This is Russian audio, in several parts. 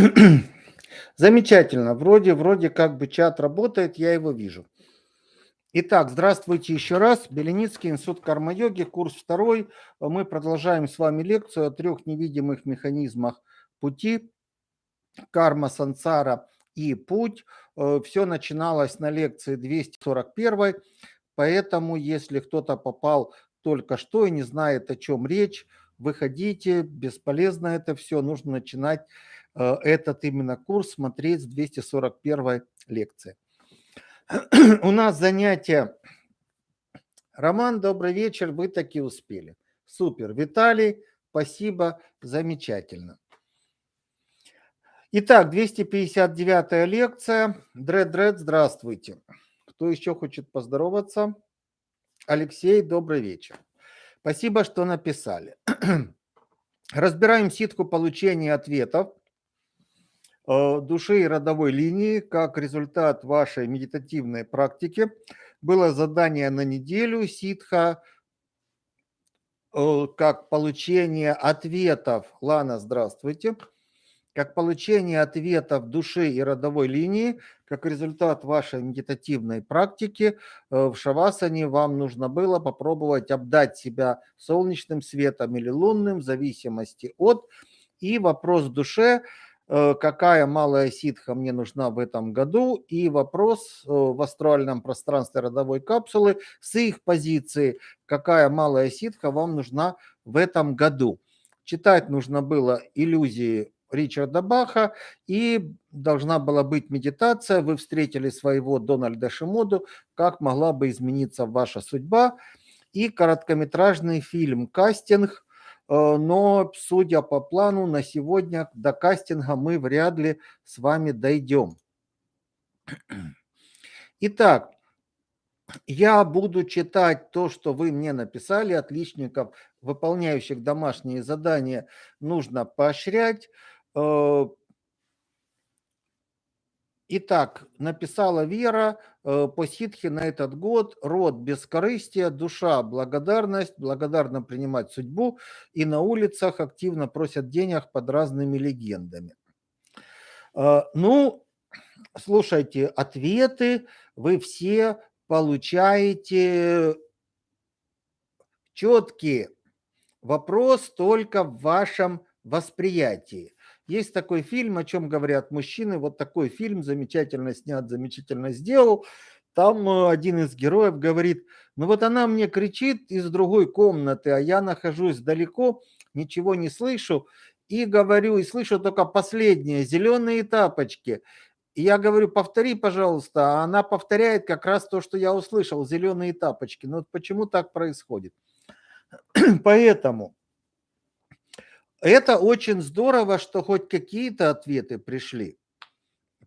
Замечательно. Вроде, вроде как бы чат работает, я его вижу. Итак, здравствуйте еще раз. Беленицкий институт карма-йоги, курс второй. Мы продолжаем с вами лекцию о трех невидимых механизмах пути. Карма, сансара и путь. Э, Все начиналось на лекции 241. Поэтому, если кто-то попал только что и не знает, о чем речь, выходите. Бесполезно это все. Нужно начинать этот именно курс смотреть с 241 лекции. У нас занятие. Роман, добрый вечер, вы таки успели. Супер. Виталий, спасибо, замечательно. Итак, 259 лекция. Дред, дред, здравствуйте. Кто еще хочет поздороваться? Алексей, добрый вечер. Спасибо, что написали. Разбираем ситку получения ответов Э, души и родовой линии как результат вашей медитативной практики. Было задание на неделю ситха, э, как получение ответов. Лана, здравствуйте. Как получение ответов души и родовой линии, как результат вашей медитативной практики э, в шавасане вам нужно было попробовать обдать себя солнечным светом или лунным в зависимости от. И вопрос в душе – Э, какая малая ситха мне нужна в этом году и вопрос э, в астральном пространстве родовой капсулы с их позиции, какая малая ситха вам нужна в этом году. Читать нужно было иллюзии Ричарда Баха, и должна была быть медитация. Вы встретили своего Дональда Шимоду, как могла бы измениться ваша судьба. И короткометражный фильм «Кастинг», Э, но, судя по плану, на сегодня до кастинга мы вряд ли с вами дойдем. Итак, я буду читать то, что вы мне написали. Отличников, выполняющих домашние задания, нужно поощрять. Э, Итак, написала Вера э, по ситхе на этот год «Род бескорыстия, душа благодарность, благодарно принимать судьбу» и на улицах активно просят денег под разными легендами. Э, ну, слушайте, ответы вы все получаете четкие. Вопрос только в вашем восприятии. Есть такой фильм, о чем говорят мужчины. Вот такой фильм замечательно снят, замечательно сделал. Там э, один из героев говорит, ну вот она мне кричит из другой комнаты, а я нахожусь далеко, ничего не слышу. И говорю, и слышу только последнее, зеленые тапочки. И я говорю, повтори, пожалуйста. А она повторяет как раз то, что я услышал, зеленые тапочки. Ну вот почему так происходит? Поэтому это очень здорово, что хоть какие-то ответы пришли,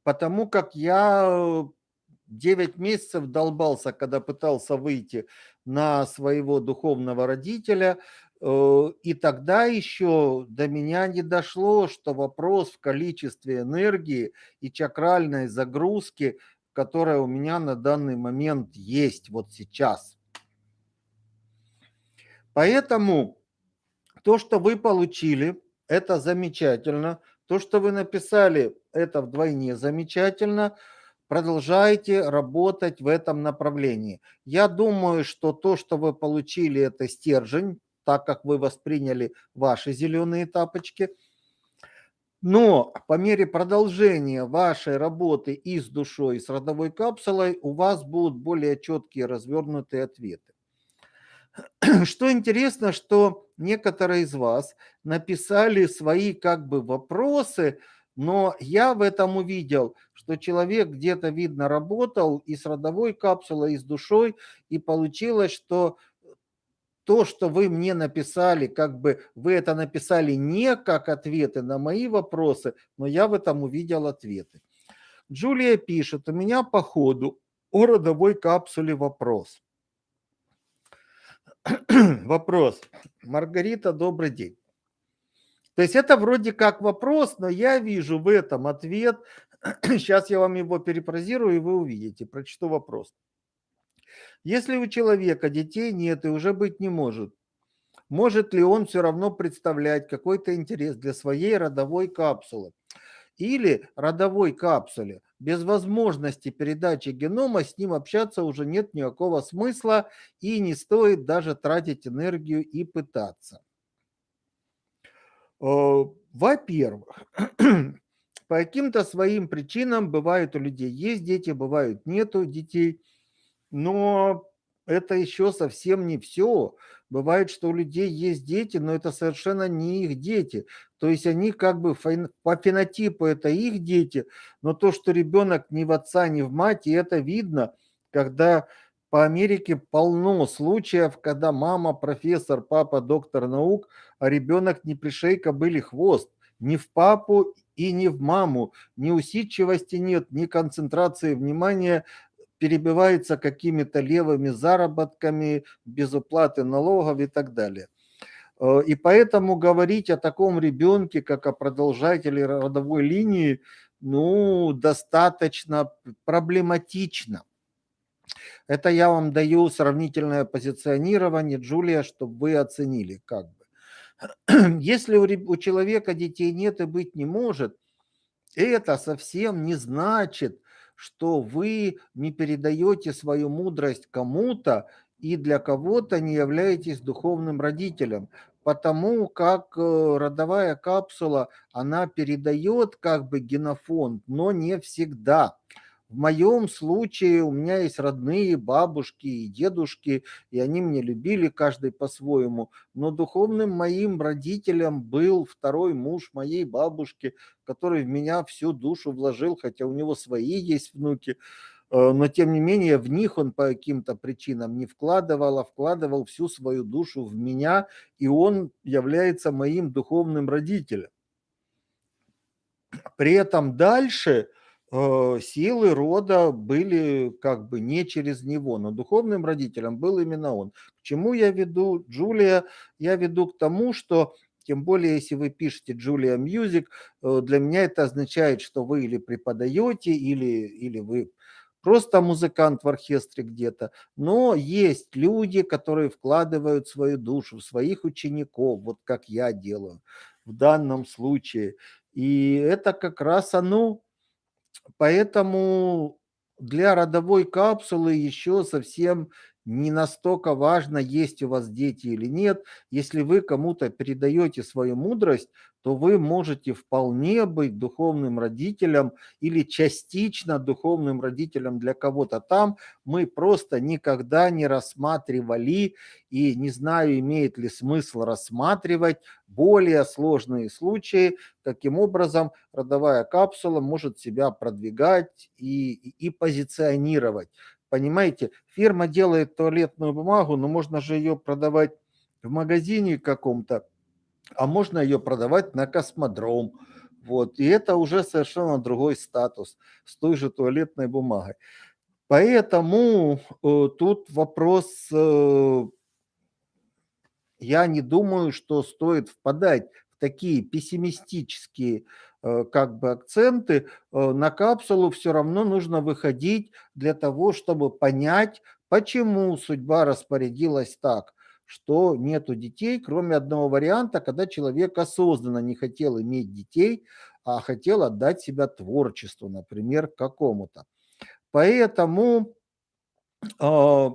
потому как я 9 месяцев долбался, когда пытался выйти на своего духовного родителя, э, и тогда еще до меня не дошло, что вопрос в количестве энергии и чакральной загрузки, которая у меня на данный момент есть вот сейчас. Поэтому то, что вы получили, это замечательно. То, что вы написали, это вдвойне замечательно. Продолжайте работать в этом направлении. Я думаю, что то, что вы получили, это стержень, так как вы восприняли ваши зеленые тапочки. Но по мере продолжения вашей работы и с душой, и с родовой капсулой, у вас будут более четкие развернутые ответы. Что интересно, что некоторые из вас написали свои как бы вопросы, но я в этом увидел, что человек где-то, видно, работал и с родовой капсулой, и с душой, и получилось, что то, что вы мне написали, как бы вы это написали не как ответы на мои вопросы, но я в этом увидел ответы. Джулия пишет, у меня по ходу о родовой капсуле вопрос. вопрос. Маргарита, добрый день. То есть это вроде как вопрос, но я вижу в этом ответ. Сейчас я вам его перефразирую, и вы увидите. Прочту вопрос. Если у человека детей нет и уже быть не может, может ли он все равно представлять какой-то интерес для своей родовой капсулы? или родовой капсуле. Без возможности передачи генома с ним общаться уже нет никакого смысла и не стоит даже тратить энергию и пытаться. Э, во-первых, по каким-то своим причинам бывают у людей есть дети, бывают нету детей, но это еще совсем не все. Бывает, что у людей есть дети, но это совершенно не их дети. То есть они как бы по фенотипу это их дети, но то, что ребенок ни в отца, ни в мать, и это видно, когда по Америке полно случаев, когда мама профессор, папа доктор наук, а ребенок не пришей кобыли хвост. Ни в папу и ни в маму. Ни усидчивости нет, ни концентрации внимания перебивается какими-то левыми заработками, без уплаты налогов и так далее. Э, и поэтому говорить о таком ребенке, как о продолжателе родовой линии, ну, достаточно проблематично. Это я вам даю сравнительное позиционирование, Джулия, чтобы вы оценили как бы. Если у, у человека детей нет и быть не может, это совсем не значит, что вы не передаете свою мудрость кому-то и для кого-то не являетесь духовным родителем, потому как э, родовая капсула, она передает как бы генофонд, но не всегда. В моем случае у меня есть родные бабушки и дедушки, и они меня любили каждый по-своему. Но духовным моим родителем был второй муж моей бабушки, который в меня всю душу вложил, хотя у него свои есть внуки. Э, но тем не менее в них он по каким-то причинам не вкладывал, а вкладывал всю свою душу в меня, и он является моим духовным родителем. При этом дальше Э, силы рода были как бы не через него, но духовным родителем был именно он. К чему я веду, Джулия? Я веду к тому, что тем более, если вы пишете Джулия Music, э, для меня это означает, что вы или преподаете, или, или вы просто музыкант в оркестре где-то. Но есть люди, которые вкладывают свою душу в своих учеников, вот как я делаю в данном случае. И это как раз оно, Поэтому для родовой капсулы еще совсем не настолько важно, есть у вас дети или нет. Если вы кому-то передаете свою мудрость, то вы можете вполне быть духовным родителем или частично духовным родителем для кого-то там. Мы просто никогда не рассматривали и не знаю, имеет ли смысл рассматривать более сложные случаи, каким образом родовая капсула может себя продвигать и, и, и позиционировать. Понимаете, фирма делает туалетную бумагу, но можно же ее продавать в магазине каком-то, а можно ее продавать на космодром. Вот. И это уже совершенно другой статус с той же туалетной бумагой. Поэтому э, тут вопрос, э, я не думаю, что стоит впадать в такие пессимистические Э, как бы акценты, э, на капсулу все равно нужно выходить для того, чтобы понять, почему судьба распорядилась так, что нету детей, кроме одного варианта, когда человек осознанно не хотел иметь детей, а хотел отдать себя творчеству, например, какому-то. Поэтому, э,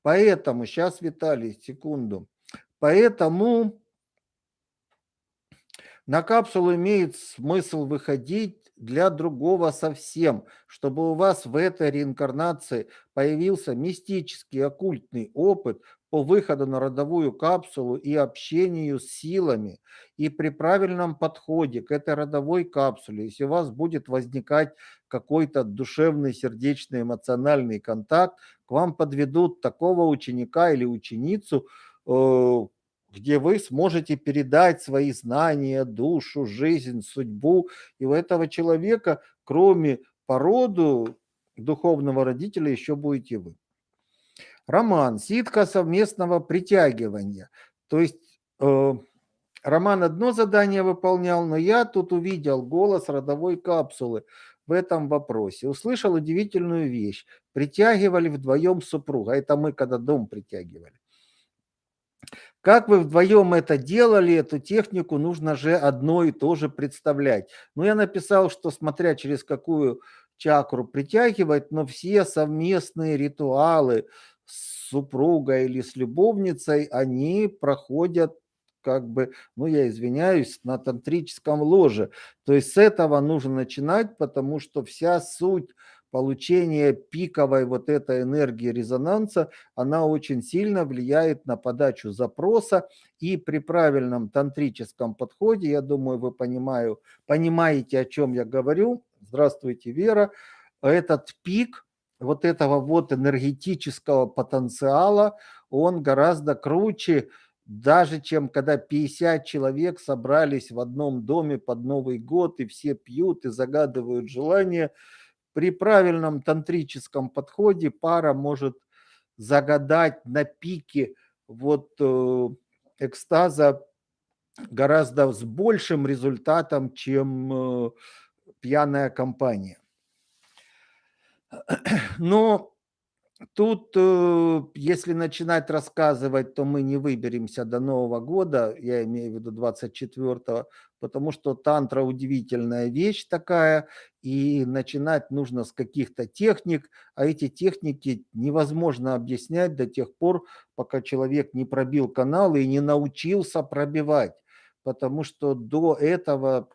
поэтому, сейчас, Виталий, секунду, поэтому на капсулу имеет смысл выходить для другого совсем, чтобы у вас в этой реинкарнации появился мистический оккультный опыт по выходу на родовую капсулу и общению с силами. И при правильном подходе к этой родовой капсуле, если у вас будет возникать какой-то душевный, сердечный, эмоциональный контакт, к вам подведут такого ученика или ученицу, э, где вы сможете передать свои знания, душу, жизнь, судьбу. И у этого человека, кроме породу духовного родителя, еще будете вы. Роман. Ситка совместного притягивания. То есть э, Роман одно задание выполнял, но я тут увидел голос родовой капсулы в этом вопросе. Услышал удивительную вещь. Притягивали вдвоем супруга. Это мы когда дом притягивали. Как вы вдвоем это делали, эту технику, нужно же одно и то же представлять. Ну, я написал, что смотря через какую чакру притягивать, но все совместные ритуалы с супругой или с любовницей, они проходят как бы, ну, я извиняюсь, на тантрическом ложе. То есть с этого нужно начинать, потому что вся суть получения пиковой вот этой энергии резонанса, она очень сильно влияет на подачу запроса. И при правильном тантрическом подходе, я думаю, вы понимаю, понимаете, о чем я говорю. Здравствуйте, Вера. Этот пик вот этого вот энергетического потенциала, он гораздо круче, даже чем когда 50 человек собрались в одном доме под Новый год, и все пьют и загадывают желания – при правильном тантрическом подходе пара может загадать на пике вот э, экстаза гораздо с большим результатом, чем э, пьяная компания. Но Тут, э, если начинать рассказывать, то мы не выберемся до Нового года, я имею в виду 24-го, потому что тантра удивительная вещь такая, и начинать нужно с каких-то техник, а эти техники невозможно объяснять до тех пор, пока человек не пробил канал и не научился пробивать, потому что до этого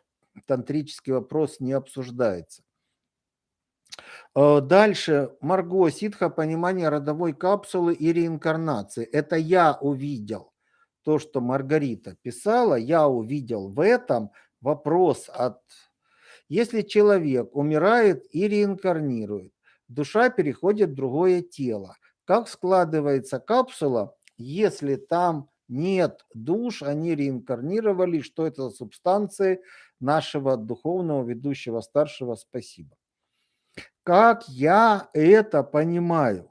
тантрический вопрос не обсуждается. Э, дальше. Марго, ситха, понимание родовой капсулы и реинкарнации. Это я увидел. То, что Маргарита писала, я увидел в этом вопрос от... Если человек умирает и реинкарнирует, душа переходит в другое тело. Как складывается капсула, если там нет душ, они реинкарнировали, что это за субстанции нашего духовного ведущего старшего, спасибо. Как я это понимаю?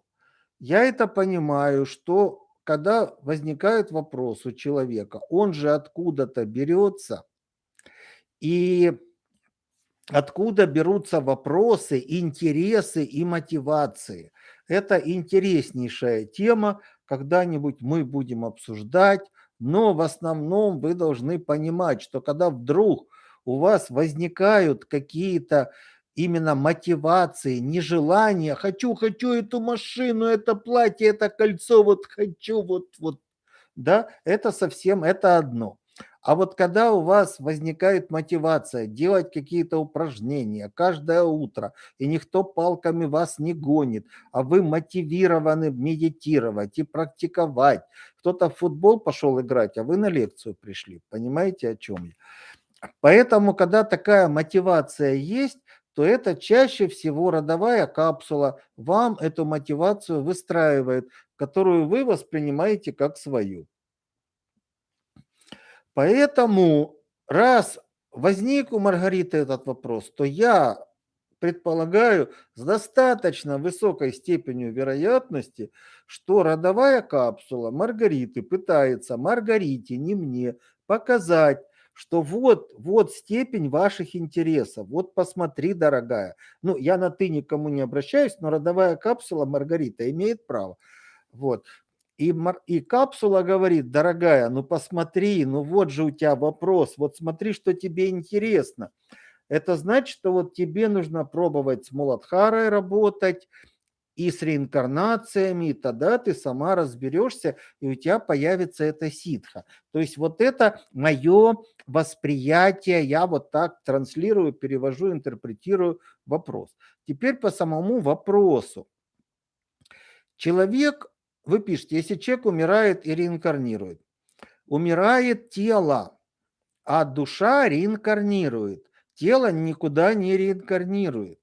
Я это понимаю, что когда возникает вопрос у человека, он же откуда-то берется, и откуда берутся вопросы, интересы и мотивации. Это интереснейшая тема, когда-нибудь мы будем обсуждать, но в основном вы должны понимать, что когда вдруг у вас возникают какие-то именно мотивации, нежелания. Хочу, хочу эту машину, это платье, это кольцо, вот хочу, вот, вот. Да, это совсем, это одно. А вот когда у вас возникает мотивация делать какие-то упражнения каждое утро, и никто палками вас не гонит, а вы мотивированы медитировать и практиковать. Кто-то в футбол пошел играть, а вы на лекцию пришли. Понимаете, о чем я? Поэтому, когда такая мотивация есть, то это чаще всего родовая капсула вам эту мотивацию выстраивает, которую вы воспринимаете как свою. Поэтому, раз возник у Маргариты этот вопрос, то я предполагаю с достаточно высокой степенью вероятности, что родовая капсула Маргариты пытается Маргарите, не мне, показать, что вот, вот степень ваших интересов, вот посмотри, дорогая. Ну, я на ты никому не обращаюсь, но родовая капсула Маргарита имеет право. Вот. И, и капсула говорит, дорогая, ну посмотри, ну вот же у тебя вопрос, вот смотри, что тебе интересно. Это значит, что вот тебе нужно пробовать с Муладхарой работать, и с реинкарнациями, и тогда ты сама разберешься, и у тебя появится эта ситха. То есть вот это мое восприятие, я вот так транслирую, перевожу, интерпретирую вопрос. Теперь по самому вопросу. Человек, вы пишете, если человек умирает и реинкарнирует, умирает тело, а душа реинкарнирует. Тело никуда не реинкарнирует.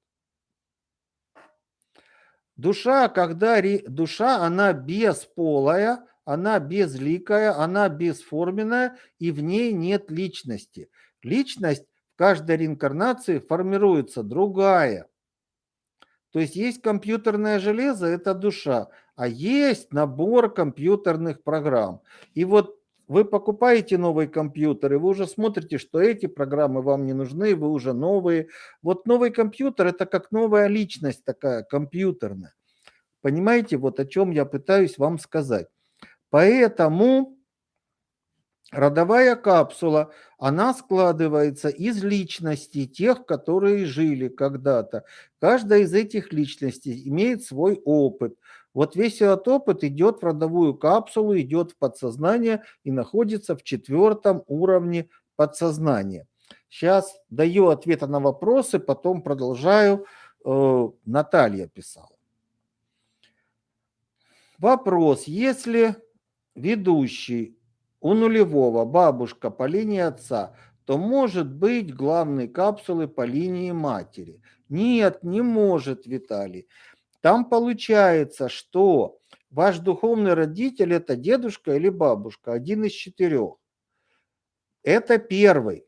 Душа, когда душа, она бесполая, она безликая, она бесформенная, и в ней нет личности. Личность в каждой реинкарнации формируется другая. То есть есть компьютерное железо, это душа, а есть набор компьютерных программ. И вот вы покупаете новый компьютер, и вы уже смотрите, что эти программы вам не нужны, вы уже новые. Вот новый компьютер – это как новая личность такая, компьютерная. Понимаете, вот о чем я пытаюсь вам сказать. Поэтому Родовая капсула, она складывается из личностей тех, которые жили когда-то. Каждая из этих личностей имеет свой опыт. Вот весь этот опыт идет в родовую капсулу, идет в подсознание и находится в четвертом уровне подсознания. Сейчас даю ответы на вопросы, потом продолжаю. Э, Наталья писала. Вопрос. Если ведущий у нулевого бабушка по линии отца, то может быть главной капсулы по линии матери. Нет, не может, Виталий. Там получается, что ваш духовный родитель – это дедушка или бабушка, один из четырех. Это первый.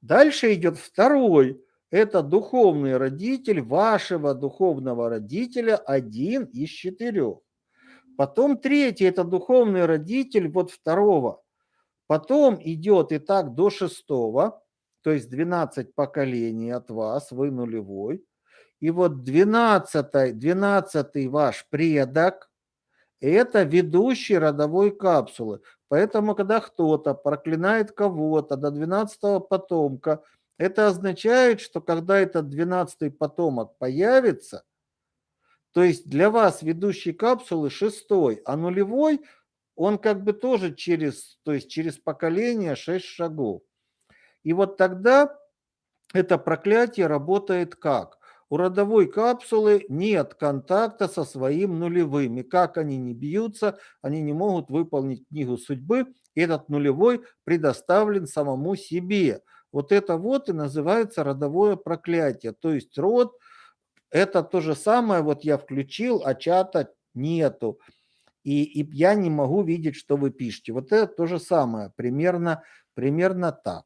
Дальше идет второй. Это духовный родитель вашего духовного родителя, один из четырех. Потом третий – это духовный родитель вот второго. Потом идет и так до шестого, то есть 12 поколений от вас, вы нулевой. И вот 12, 12 ваш предок – это ведущий родовой капсулы. Поэтому, когда кто-то проклинает кого-то до 12 потомка, это означает, что когда этот 12 потомок появится, то есть для вас ведущий капсулы шестой, а нулевой, он как бы тоже через, то есть через поколение 6 шагов. И вот тогда это проклятие работает как? У родовой капсулы нет контакта со своим нулевым. И как они не бьются, они не могут выполнить книгу судьбы. И этот нулевой предоставлен самому себе. Вот это вот и называется родовое проклятие. То есть род – это то же самое, вот я включил, а чата нету. И, и я не могу видеть, что вы пишете. Вот это то же самое, примерно, примерно так.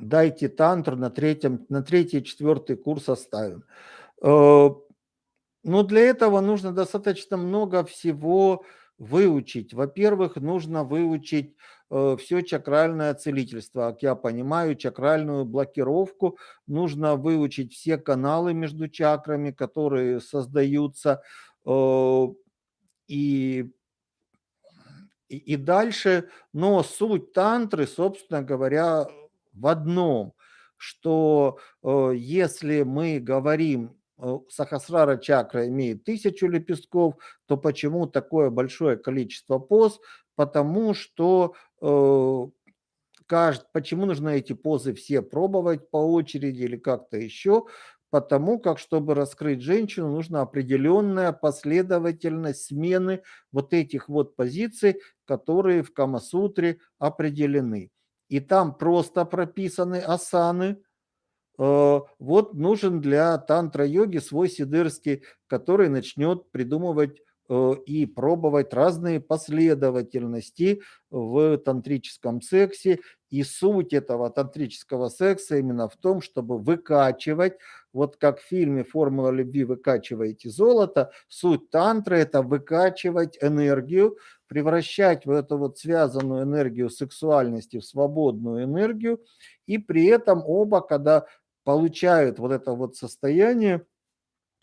Дайте тантру на, третьем, на третий, четвертый курс оставим. Э, Но ну, для этого нужно достаточно много всего выучить. Во-первых, нужно выучить э, все чакральное целительство. Как я понимаю, чакральную блокировку нужно выучить все каналы между чакрами, которые создаются. Э, и, и, и дальше, но суть тантры, собственно говоря, в одном, что э, если мы говорим Э, Сахасрара чакра имеет тысячу лепестков, то почему такое большое количество поз? Потому что э, кажд, почему нужно эти позы все пробовать по очереди или как-то еще? Потому как, чтобы раскрыть женщину, нужна определенная последовательность смены вот этих вот позиций, которые в Камасутре определены. И там просто прописаны асаны, Э, вот нужен для тантра-йоги свой сидырский, который начнет придумывать э, и пробовать разные последовательности в тантрическом сексе. И суть этого тантрического секса именно в том, чтобы выкачивать, вот как в фильме «Формула любви» выкачиваете золото, суть тантры – это выкачивать энергию, превращать в эту вот связанную энергию сексуальности в свободную энергию, и при этом оба, когда получают вот это вот состояние,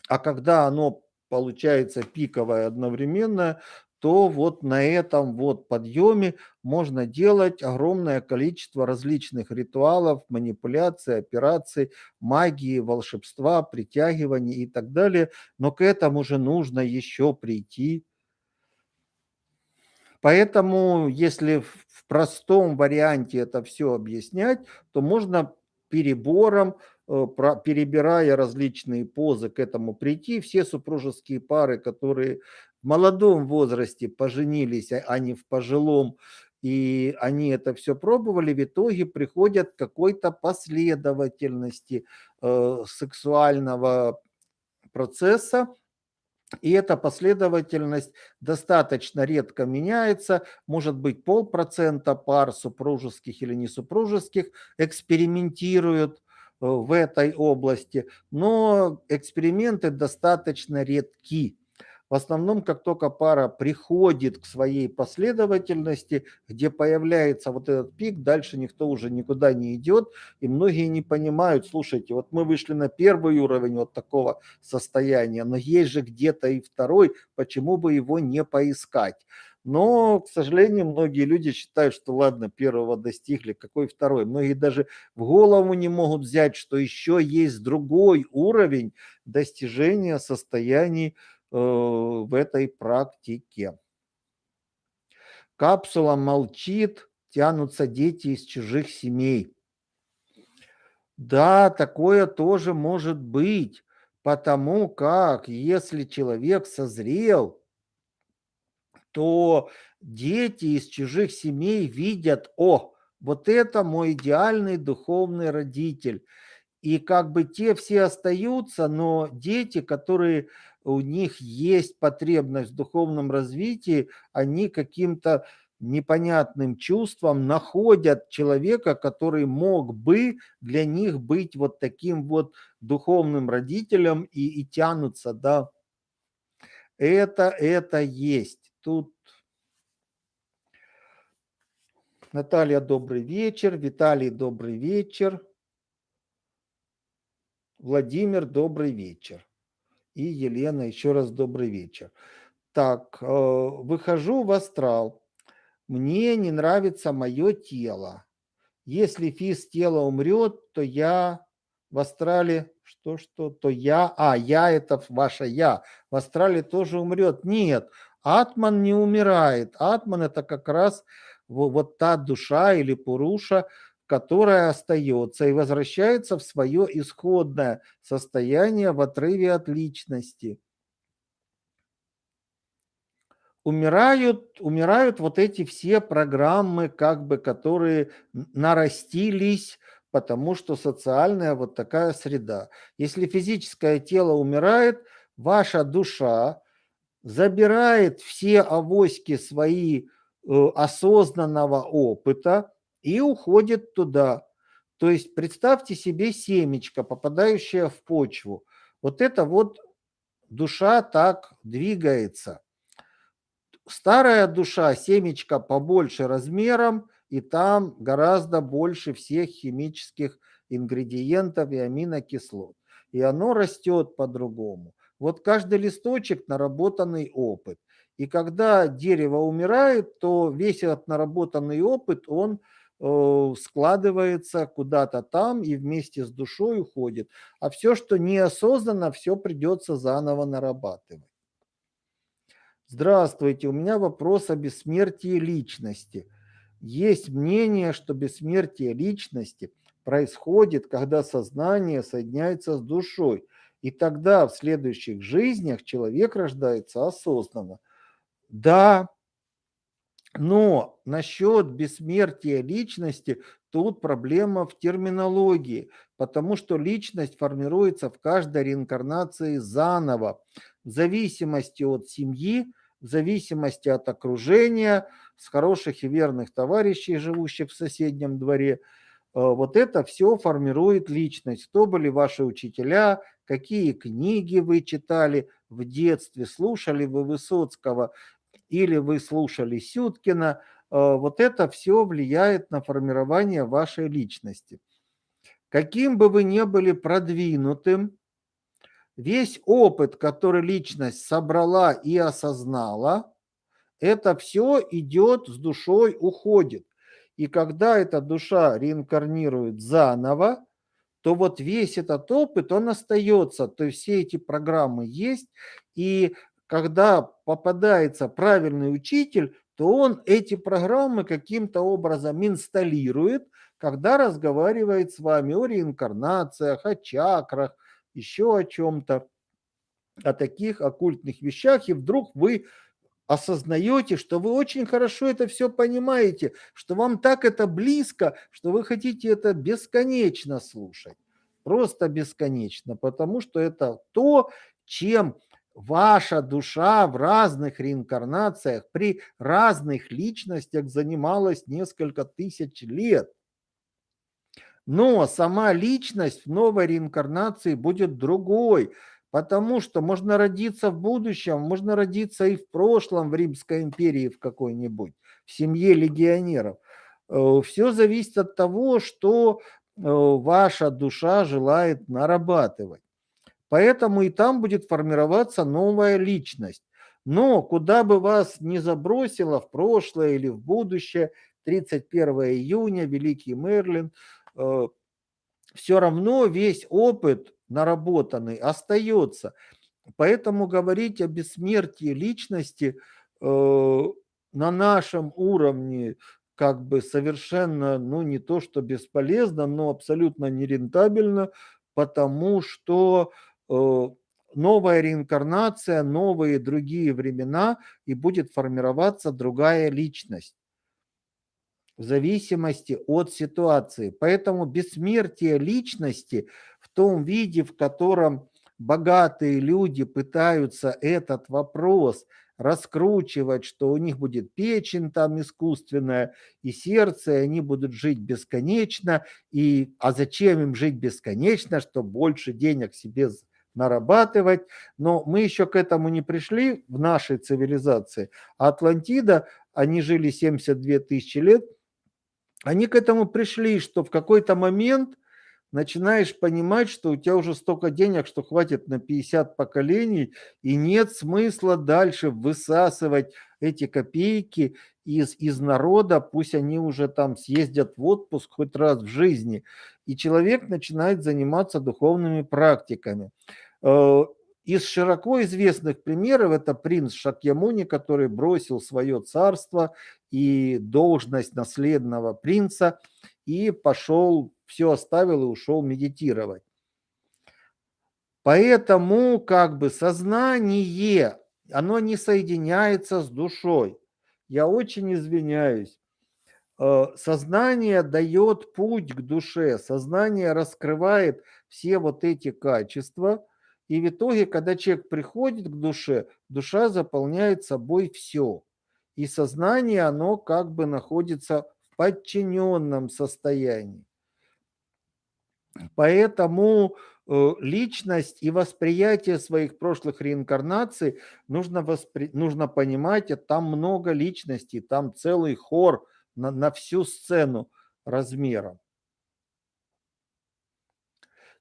а когда оно получается пиковое одновременно, то вот на этом вот подъеме можно делать огромное количество различных ритуалов, манипуляций, операций, магии, волшебства, притягиваний и так далее. Но к этому же нужно еще прийти. Поэтому, если в простом варианте это все объяснять, то можно перебором, э, перебирая различные позы к этому прийти. Все супружеские пары, которые молодом возрасте поженились, а не в пожилом, и они это все пробовали, в итоге приходят к какой-то последовательности э, сексуального процесса, и эта последовательность достаточно редко меняется, может быть полпроцента пар супружеских или несупружеских экспериментируют э, в этой области, но эксперименты достаточно редки. В основном, как только пара приходит к своей последовательности, где появляется вот этот пик, дальше никто уже никуда не идет, и многие не понимают, слушайте, вот мы вышли на первый уровень вот такого состояния, но есть же где-то и второй, почему бы его не поискать? Но, к сожалению, многие люди считают, что ладно, первого достигли, какой второй. Многие даже в голову не могут взять, что еще есть другой уровень достижения состояний в этой практике. Капсула молчит, тянутся дети из чужих семей. Да, такое тоже может быть, потому как если человек созрел, то дети из чужих семей видят, о, вот это мой идеальный духовный родитель. И как бы те все остаются, но дети, которые у них есть потребность в духовном развитии, они каким-то непонятным чувством находят человека, который мог бы для них быть вот таким вот духовным родителем и, и тянутся, да. Это, это есть. Тут Наталья, добрый вечер. Виталий, добрый вечер. Владимир, добрый вечер. И Елена, еще раз добрый вечер. Так, э, выхожу в астрал. Мне не нравится мое тело. Если физ тела умрет, то я в астрале, что, что, то я, а, я это ваше я, в астрале тоже умрет. Нет, атман не умирает. Атман это как раз вот, вот та душа или пуруша, которая остается и возвращается в свое исходное состояние в отрыве от личности. Умирают, умирают вот эти все программы, как бы, которые нарастились, потому что социальная вот такая среда. Если физическое тело умирает, ваша душа забирает все авоськи свои э, осознанного опыта, и уходит туда. То есть представьте себе семечко, попадающее в почву. Вот это вот душа так двигается. Старая душа, семечко побольше размером, и там гораздо больше всех химических ингредиентов и аминокислот. И оно растет по-другому. Вот каждый листочек – наработанный опыт. И когда дерево умирает, то весь этот наработанный опыт, он складывается куда-то там и вместе с душой уходит. А все, что неосознанно, все придется заново нарабатывать. Здравствуйте, у меня вопрос о бессмертии личности. Есть мнение, что бессмертие личности происходит, когда сознание соединяется с душой. И тогда в следующих жизнях человек рождается осознанно. Да, но насчет бессмертия личности тут проблема в терминологии, потому что личность формируется в каждой реинкарнации заново, в зависимости от семьи, в зависимости от окружения, с хороших и верных товарищей, живущих в соседнем дворе. Э, вот это все формирует личность. Кто были ваши учителя, какие книги вы читали в детстве, слушали вы Высоцкого или вы слушали Сюткина, э, вот это все влияет на формирование вашей личности. Каким бы вы ни были продвинутым, весь опыт, который личность собрала и осознала, это все идет с душой, уходит. И когда эта душа реинкарнирует заново, то вот весь этот опыт, он остается. То есть все эти программы есть, и когда попадается правильный учитель, то он эти программы каким-то образом инсталирует, когда разговаривает с вами о реинкарнациях, о чакрах, еще о чем-то, о таких оккультных вещах, и вдруг вы осознаете, что вы очень хорошо это все понимаете, что вам так это близко, что вы хотите это бесконечно слушать. Просто бесконечно, потому что это то, чем ваша душа в разных реинкарнациях при разных личностях занималась несколько тысяч лет. Но сама личность в новой реинкарнации будет другой, потому что можно родиться в будущем, можно родиться и в прошлом в Римской империи в какой-нибудь, в семье легионеров. Э, Все зависит от того, что э, ваша душа желает нарабатывать. Поэтому и там будет формироваться новая личность. Но куда бы вас ни забросило в прошлое или в будущее, 31 июня, Великий Мерлин, э, все равно весь опыт наработанный остается. Поэтому говорить о бессмертии личности э, на нашем уровне как бы совершенно, ну не то что бесполезно, но абсолютно нерентабельно, потому что э, новая реинкарнация, новые другие времена, и будет формироваться другая личность в зависимости от ситуации. Поэтому бессмертие личности в том виде, в котором богатые люди пытаются этот вопрос раскручивать, что у них будет печень там искусственная и сердце, и они будут жить бесконечно. И, а зачем им жить бесконечно, чтобы больше денег себе нарабатывать. Но мы еще к этому не пришли в нашей цивилизации. А Атлантида, они жили 72 тысячи лет, они к этому пришли, что в какой-то момент начинаешь понимать, что у тебя уже столько денег, что хватит на 50 поколений, и нет смысла дальше высасывать эти копейки из, из народа, пусть они уже там съездят в отпуск хоть раз в жизни. И человек начинает заниматься духовными практиками. Э, из широко известных примеров это принц Шакьямуни, который бросил свое царство и должность наследного принца и пошел, все оставил и ушел медитировать. Поэтому как бы сознание, оно не соединяется с душой. Я очень извиняюсь. Э, сознание дает путь к душе, сознание раскрывает все вот эти качества – и в итоге, когда человек приходит к душе, душа заполняет собой все. И сознание, оно как бы находится в подчиненном состоянии. Поэтому э, личность и восприятие своих прошлых реинкарнаций нужно, воспри... нужно понимать, там много личностей, там целый хор на, на всю сцену размером.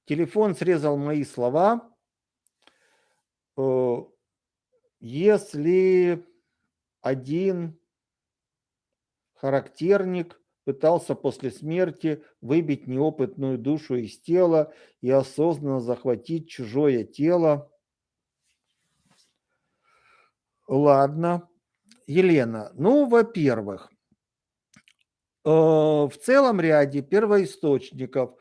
Телефон срезал мои слова. Э, если один характерник пытался после смерти выбить неопытную душу из тела и осознанно захватить чужое тело. Ладно. Елена, ну, во-первых, э, в целом ряде первоисточников,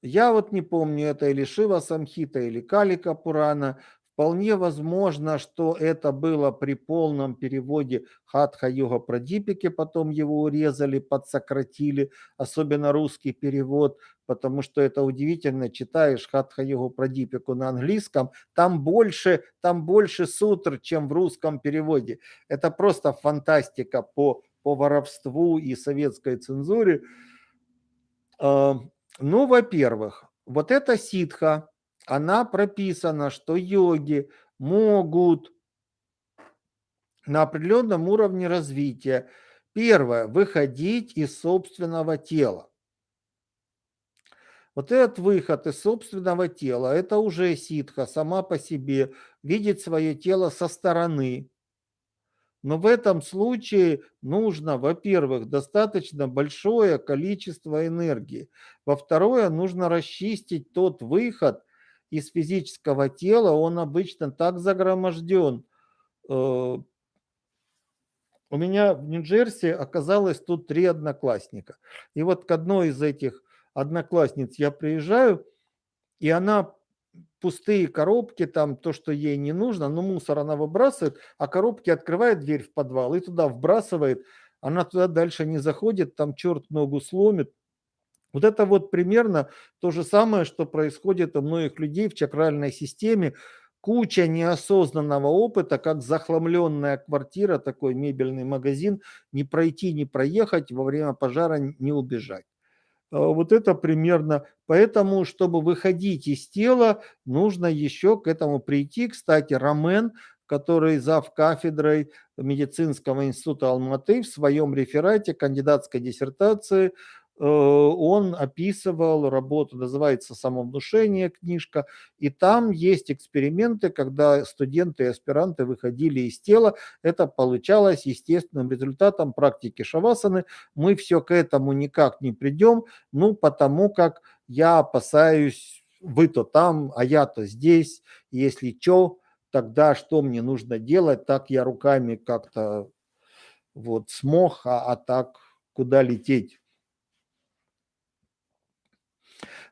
я вот не помню, это или Шива Самхита, или Калика Пурана, Вполне возможно, что это было при полном переводе Хатха-йога Прадипики, потом его урезали, подсократили, особенно русский перевод, потому что это удивительно, читаешь Хатха-йогу Прадипику на английском, там больше, там больше сутр, чем в русском переводе. Это просто фантастика по, по воровству и советской цензуре. А, ну, во-первых, вот эта ситха, она прописана, что йоги могут на определенном уровне развития, первое, выходить из собственного тела. Вот этот выход из собственного тела, это уже ситха сама по себе, видеть свое тело со стороны. Но в этом случае нужно, во-первых, достаточно большое количество энергии. Во-вторых, нужно расчистить тот выход, из физического тела, он обычно так загроможден. Э, у меня в Нью-Джерси оказалось тут три одноклассника. И вот к одной из этих одноклассниц я приезжаю, и она пустые коробки, там то, что ей не нужно, но мусор она выбрасывает, а коробки открывает дверь в подвал и туда вбрасывает. Она туда дальше не заходит, там черт ногу сломит. Вот это вот примерно то же самое, что происходит у многих людей в чакральной системе. Куча неосознанного опыта, как захламленная квартира, такой мебельный магазин, не пройти, не проехать, во время пожара не убежать. А вот это примерно. Поэтому, чтобы выходить из тела, нужно еще к этому прийти. Кстати, Ромен, который зав кафедрой медицинского института Алматы в своем реферате кандидатской диссертации он описывал работу, называется «Самовнушение» книжка, и там есть эксперименты, когда студенты и аспиранты выходили из тела, это получалось естественным результатом практики шавасаны. Мы все к этому никак не придем, ну, потому как я опасаюсь, вы-то там, а я-то здесь, если что, тогда что мне нужно делать, так я руками как-то вот смог, а, а так куда лететь?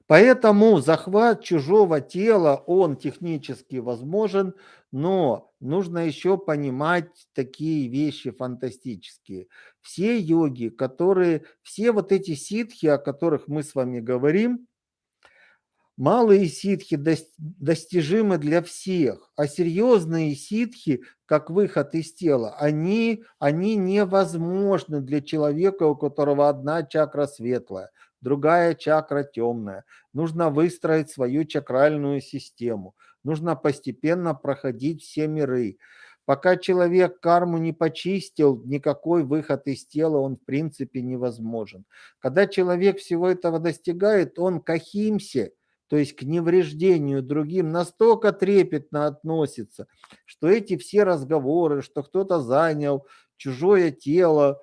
Поэтому захват чужого тела, он технически возможен, но нужно еще понимать такие вещи фантастические. Все йоги, которые, все вот эти ситхи, о которых мы с вами говорим, малые ситхи достижимы для всех, а серьезные ситхи, как выход из тела, они, они невозможны для человека, у которого одна чакра светлая другая чакра темная. Нужно выстроить свою чакральную систему. Нужно постепенно проходить все миры. Пока человек карму не почистил, никакой выход из тела он в принципе невозможен. Когда человек всего этого достигает, он к ахимсе, то есть к невреждению другим, настолько трепетно относится, что эти все разговоры, что кто-то занял чужое тело,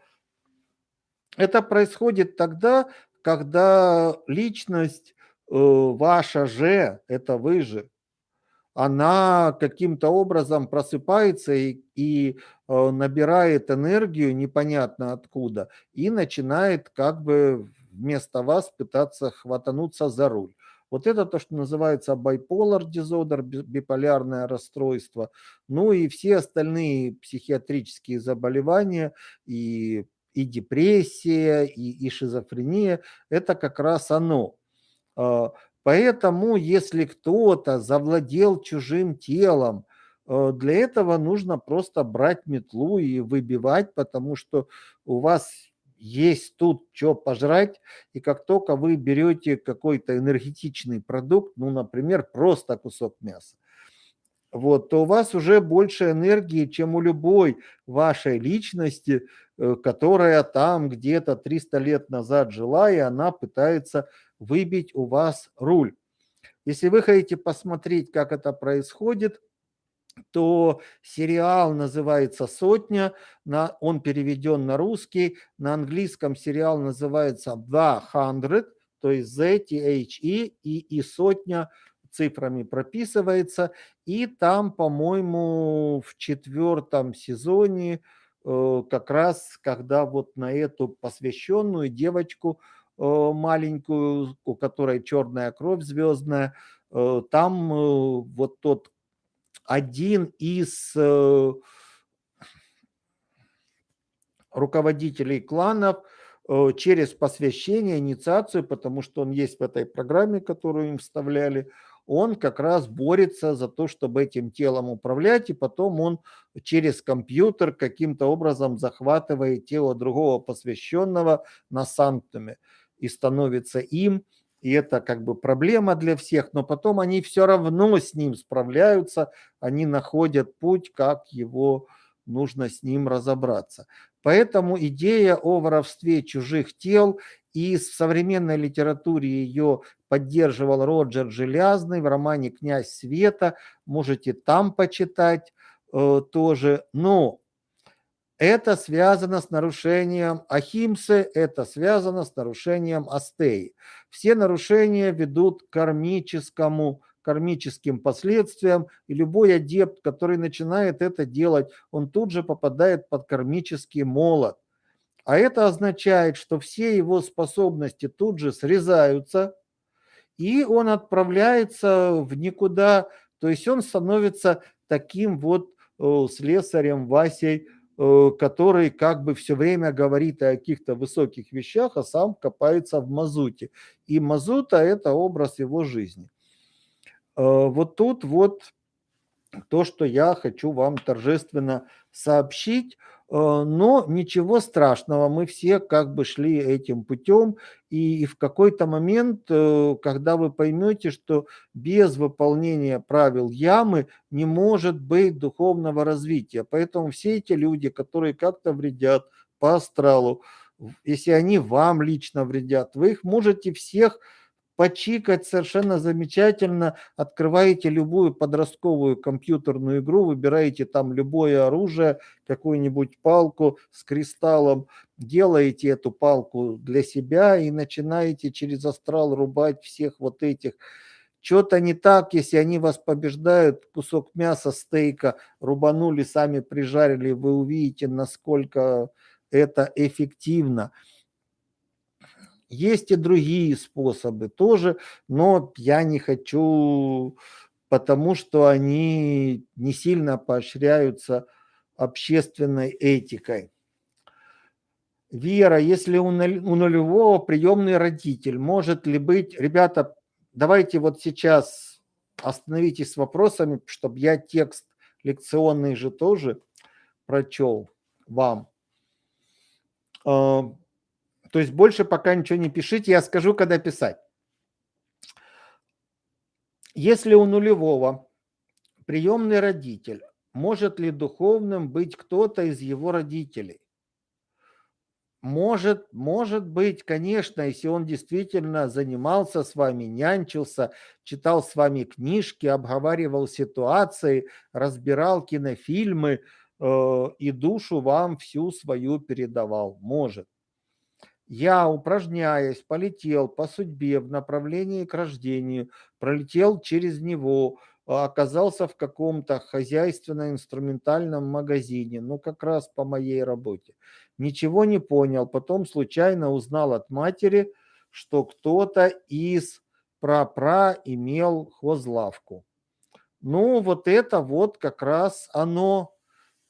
это происходит тогда, когда личность э, ваша же, это вы же, она каким-то образом просыпается и, и э, набирает энергию непонятно откуда и начинает как бы вместо вас пытаться хватануться за руль. Вот это то, что называется bipolar disorder, биполярное расстройство. Ну и все остальные психиатрические заболевания и и депрессия, и, и шизофрения – это как раз оно. А, поэтому, если кто-то завладел чужим телом, э, для этого нужно просто брать метлу и выбивать, потому что у вас есть тут что пожрать, и как только вы берете какой-то энергетичный продукт, ну, например, просто кусок мяса, вот, то у вас уже больше энергии, чем у любой вашей личности, которая там где-то 300 лет назад жила, и она пытается выбить у вас руль. Если вы хотите посмотреть, как это происходит, то сериал называется «Сотня», на, он переведен на русский, на английском сериал называется «The Hundred», то есть Z-T-H-E и, и «Сотня» цифрами прописывается. И там, по-моему, в четвертом сезоне э, как раз, когда вот на эту посвященную девочку э, маленькую, у которой черная кровь звездная, э, там вот тот один из руководителей кланов через посвящение, инициацию, потому что он есть в этой программе, которую им вставляли, он как раз борется за то, чтобы этим телом управлять, и потом он через компьютер каким-то образом захватывает тело другого посвященного на санктуме и становится им, и это как бы проблема для всех, но потом они все равно с ним справляются, они находят путь, как его нужно с ним разобраться. Поэтому идея о воровстве чужих тел и в современной литературе ее поддерживал Роджер Желязный в романе «Князь света». Можете там почитать э, тоже. Но это связано с нарушением Ахимсы, это связано с нарушением Астеи. Все нарушения ведут к кармическому кармическим последствиям, и любой адепт, который начинает это делать, он тут же попадает под кармический молот. А это означает, что все его способности тут же срезаются, и он отправляется в никуда, то есть он становится таким вот э, слесарем Васей, э, который как бы все время говорит о каких-то высоких вещах, а сам копается в мазуте. И мазута – это образ его жизни. Э, вот тут вот то, что я хочу вам торжественно сообщить – Э, но ничего страшного, мы все как бы шли этим путем, и в какой-то момент, э, когда вы поймете, что без выполнения правил ямы не может быть духовного развития, поэтому все эти люди, которые как-то вредят по астралу, если они вам лично вредят, вы их можете всех почикать совершенно замечательно, открываете любую подростковую компьютерную игру, выбираете там любое оружие, какую-нибудь палку с кристаллом, делаете эту палку для себя и начинаете через астрал рубать всех вот этих. Что-то не так, если они вас побеждают, кусок мяса, стейка рубанули, сами прижарили, вы увидите, насколько это эффективно. Есть и другие способы тоже, но я не хочу, потому что они не сильно поощряются общественной этикой. Вера, если у нулевого приемный родитель, может ли быть... Ребята, давайте вот сейчас остановитесь с вопросами, чтобы я текст лекционный же тоже прочел вам. То есть больше пока ничего не пишите, я скажу, когда писать. Если у нулевого приемный родитель, может ли духовным быть кто-то из его родителей? Может, может быть, конечно, если он действительно занимался с вами, нянчился, читал с вами книжки, обговаривал ситуации, разбирал кинофильмы э, и душу вам всю свою передавал. Может. Я, упражняясь, полетел по судьбе в направлении к рождению, пролетел через него, а, оказался в каком-то хозяйственно-инструментальном магазине, ну как раз по моей работе. Ничего не понял, потом случайно узнал от матери, что кто-то из пра-пра имел хозлавку. Ну вот это вот как раз оно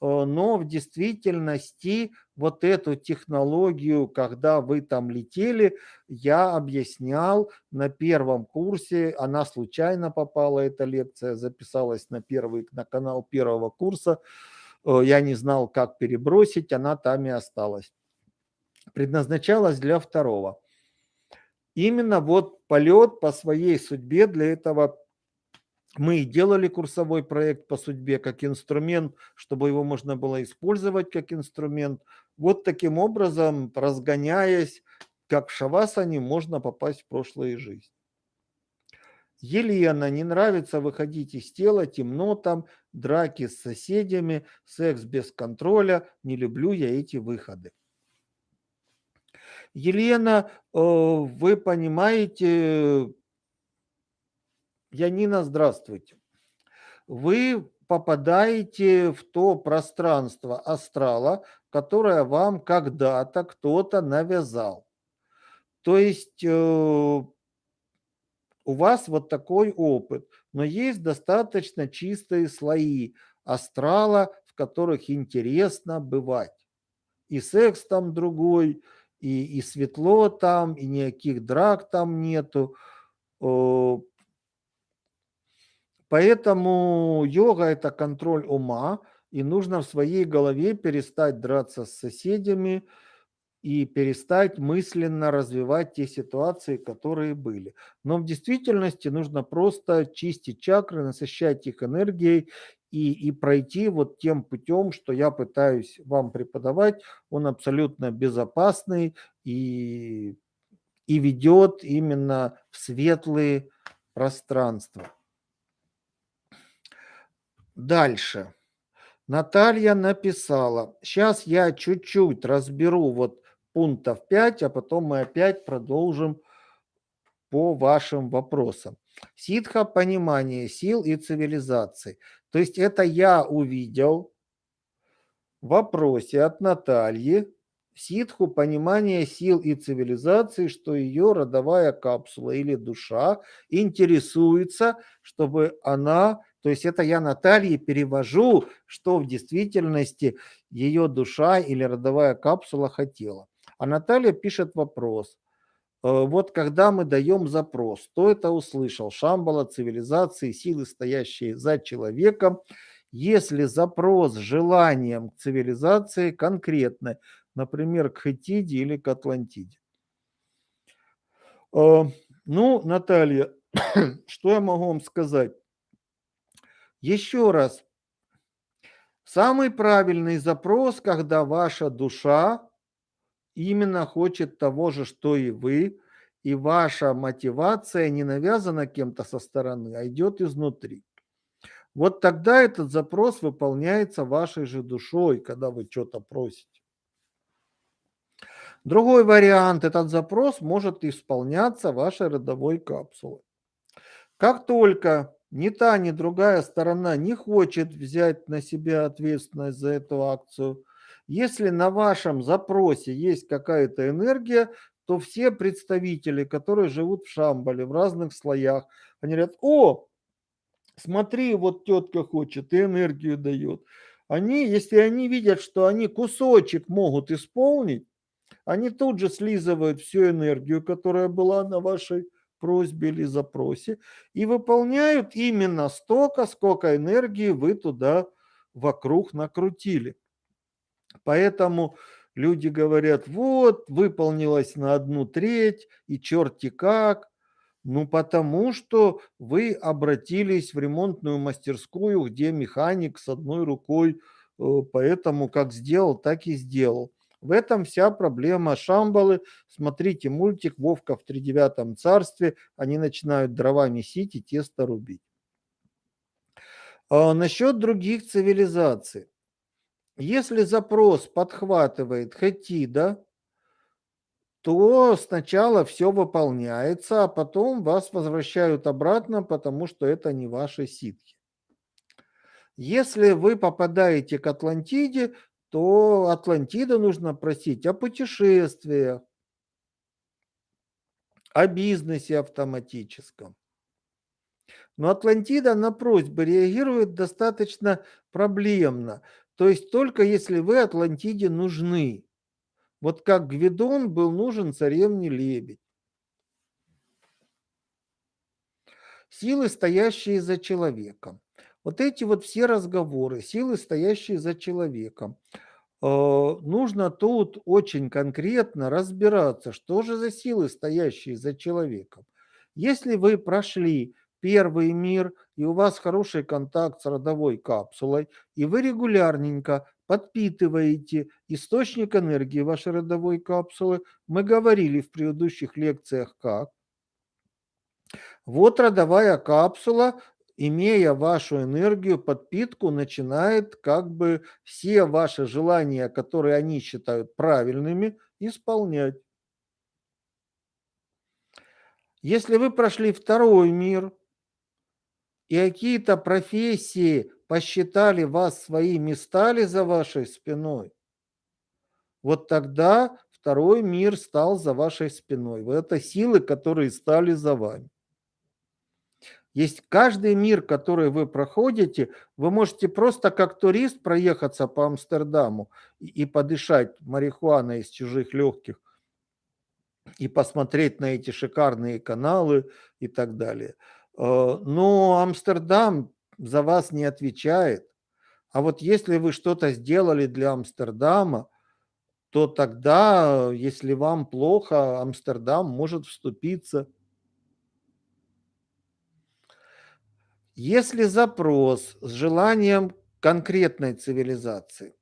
но в действительности вот эту технологию, когда вы там летели, я объяснял на первом курсе, она случайно попала, эта лекция записалась на первый, на канал первого курса, э, я не знал, как перебросить, она там и осталась. Предназначалась для второго. Именно вот полет по своей судьбе для этого мы делали курсовой проект по судьбе как инструмент, чтобы его можно было использовать как инструмент. Вот таким образом, разгоняясь, как в шавасане, можно попасть в прошлые жизни. Елена, не нравится выходить из тела, темно там, драки с соседями, секс без контроля, не люблю я эти выходы. Елена, э, вы понимаете, Янина, здравствуйте. Вы попадаете в то пространство астрала, которое вам когда-то кто-то навязал. То есть э, у вас вот такой опыт, но есть достаточно чистые слои астрала, в которых интересно бывать. И секс там другой, и, и светло там, и никаких драк там нету. Поэтому йога – это контроль ума, и нужно в своей голове перестать драться с соседями и перестать мысленно развивать те ситуации, которые были. Но в действительности нужно просто чистить чакры, насыщать их энергией и, и пройти вот тем путем, что я пытаюсь вам преподавать. Он абсолютно безопасный и, и ведет именно в светлые пространства. Дальше. Наталья написала, сейчас я чуть-чуть разберу вот пунктов 5, а потом мы опять продолжим по вашим вопросам. Ситха – понимание сил и цивилизации. То есть это я увидел в вопросе от Натальи, ситху понимание сил и цивилизации, что ее родовая капсула или душа интересуется, чтобы она то есть это я Наталье перевожу, что в действительности ее душа или родовая капсула хотела. А Наталья пишет вопрос. Э, вот когда мы даем запрос, кто это услышал? Шамбала, цивилизации, силы, стоящие за человеком. Если запрос с желанием к цивилизации конкретный, например, к Хетиде или к Атлантиде. Э, ну, Наталья, что я могу вам сказать? Еще раз, самый правильный запрос, когда ваша душа именно хочет того же, что и вы, и ваша мотивация не навязана кем-то со стороны, а идет изнутри. Вот тогда этот запрос выполняется вашей же душой, когда вы что-то просите. Другой вариант, этот запрос может исполняться вашей родовой капсулой. Как только ни та, ни другая сторона не хочет взять на себя ответственность за эту акцию, если на вашем запросе есть какая-то энергия, то все представители, которые живут в Шамбале, в разных слоях, они говорят, о, смотри, вот тетка хочет и энергию дает. Они, если они видят, что они кусочек могут исполнить, они тут же слизывают всю энергию, которая была на вашей просьбе или запросе, и выполняют именно столько, сколько энергии вы туда вокруг накрутили. Поэтому люди говорят, вот, выполнилось на одну треть, и черти как. Ну, потому что вы обратились в ремонтную мастерскую, где механик с одной рукой, э, поэтому как сделал, так и сделал. В этом вся проблема Шамбалы. Смотрите мультик «Вовка в тридевятом царстве». Они начинают дрова месить и тесто рубить. А насчет других цивилизаций. Если запрос подхватывает Хетида, то сначала все выполняется, а потом вас возвращают обратно, потому что это не ваши ситхи. Если вы попадаете к Атлантиде, то Атлантида нужно просить о путешествиях, о бизнесе автоматическом. Но Атлантида на просьбы реагирует достаточно проблемно. То есть только если вы Атлантиде нужны. Вот как Гвидон был нужен царевне Лебедь. Силы, стоящие за человеком. Вот эти вот все разговоры, силы, стоящие за человеком. Э, нужно тут очень конкретно разбираться, что же за силы, стоящие за человеком. Если вы прошли первый мир, и у вас хороший контакт с родовой капсулой, и вы регулярненько подпитываете источник энергии вашей родовой капсулы, мы говорили в предыдущих лекциях как, вот родовая капсула имея вашу энергию, подпитку, начинает как бы все ваши желания, которые они считают правильными, исполнять. Если вы прошли второй мир, и какие-то профессии посчитали вас своими, стали за вашей спиной, вот тогда второй мир стал за вашей спиной. Это силы, которые стали за вами. Есть каждый мир, который вы проходите, вы можете просто как турист проехаться по Амстердаму и, и подышать марихуаной из чужих легких и посмотреть на эти шикарные каналы и так далее. Э, но Амстердам за вас не отвечает. А вот если вы что-то сделали для Амстердама, то тогда, если вам плохо, Амстердам может вступиться – Если запрос с желанием конкретной цивилизации,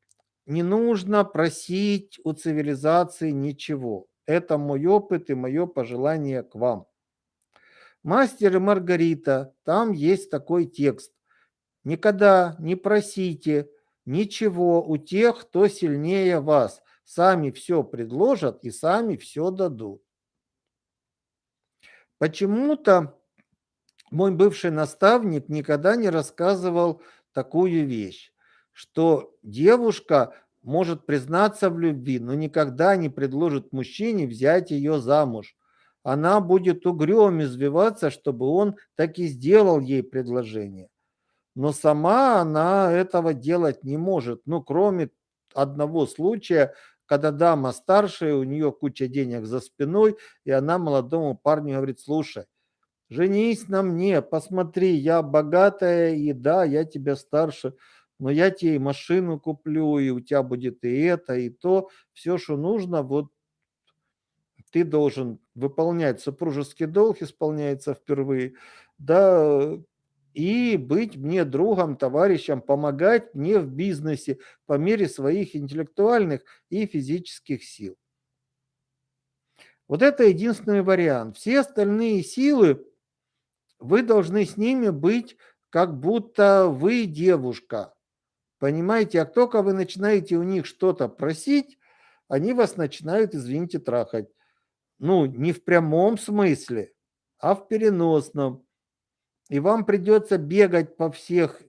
не нужно просить у цивилизации ничего. Это мой опыт и мое пожелание к вам. Мастер и Маргарита, там есть такой текст. Никогда не просите ничего у тех, кто сильнее вас. Сами все предложат и сами все дадут. Почему-то мой бывший наставник никогда не рассказывал такую вещь, что девушка может признаться в любви, но никогда не предложит мужчине взять ее замуж. Она будет угрём извиваться, чтобы он так и сделал ей предложение. Но сама она этого делать не может. Ну, кроме одного случая, когда дама старшая, у нее куча денег за спиной, и она молодому парню говорит, слушай, женись на мне, посмотри, я богатая, и да, я тебя старше, но я тебе и машину куплю, и у тебя будет и это, и то, все, что нужно, вот ты должен выполнять супружеский долг, исполняется впервые, да, и быть мне другом, товарищем, помогать мне в бизнесе по мере своих интеллектуальных и физических сил. Вот это единственный вариант. Все остальные силы, вы должны с ними быть, как будто вы девушка. Понимаете, а только вы начинаете у них что-то просить, они вас начинают, извините, трахать. Ну, не в прямом смысле, а в переносном. И вам придется бегать по всех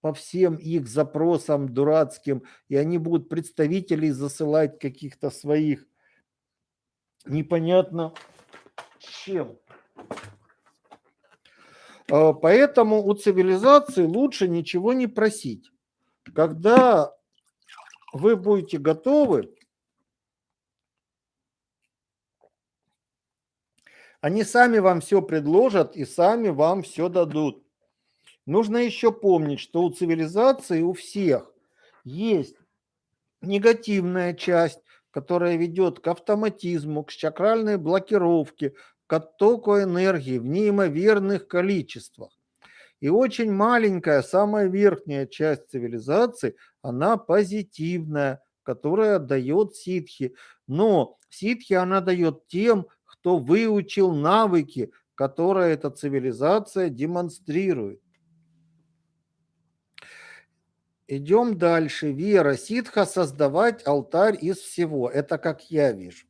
по всем их запросам дурацким, и они будут представителей засылать каких-то своих непонятно чем. А, поэтому у цивилизации лучше ничего не просить. Когда вы будете готовы, они сами вам все предложат и сами вам все дадут. Нужно еще помнить, что у цивилизации у всех есть негативная часть, которая ведет к автоматизму, к чакральной блокировке, к оттоку энергии в неимоверных количествах. И очень маленькая, самая верхняя часть цивилизации, она позитивная, которая дает ситхи. Но ситхи она дает тем, кто выучил навыки, которые эта цивилизация демонстрирует. Идем дальше. Вера, ситха создавать алтарь из всего. Это как я вижу.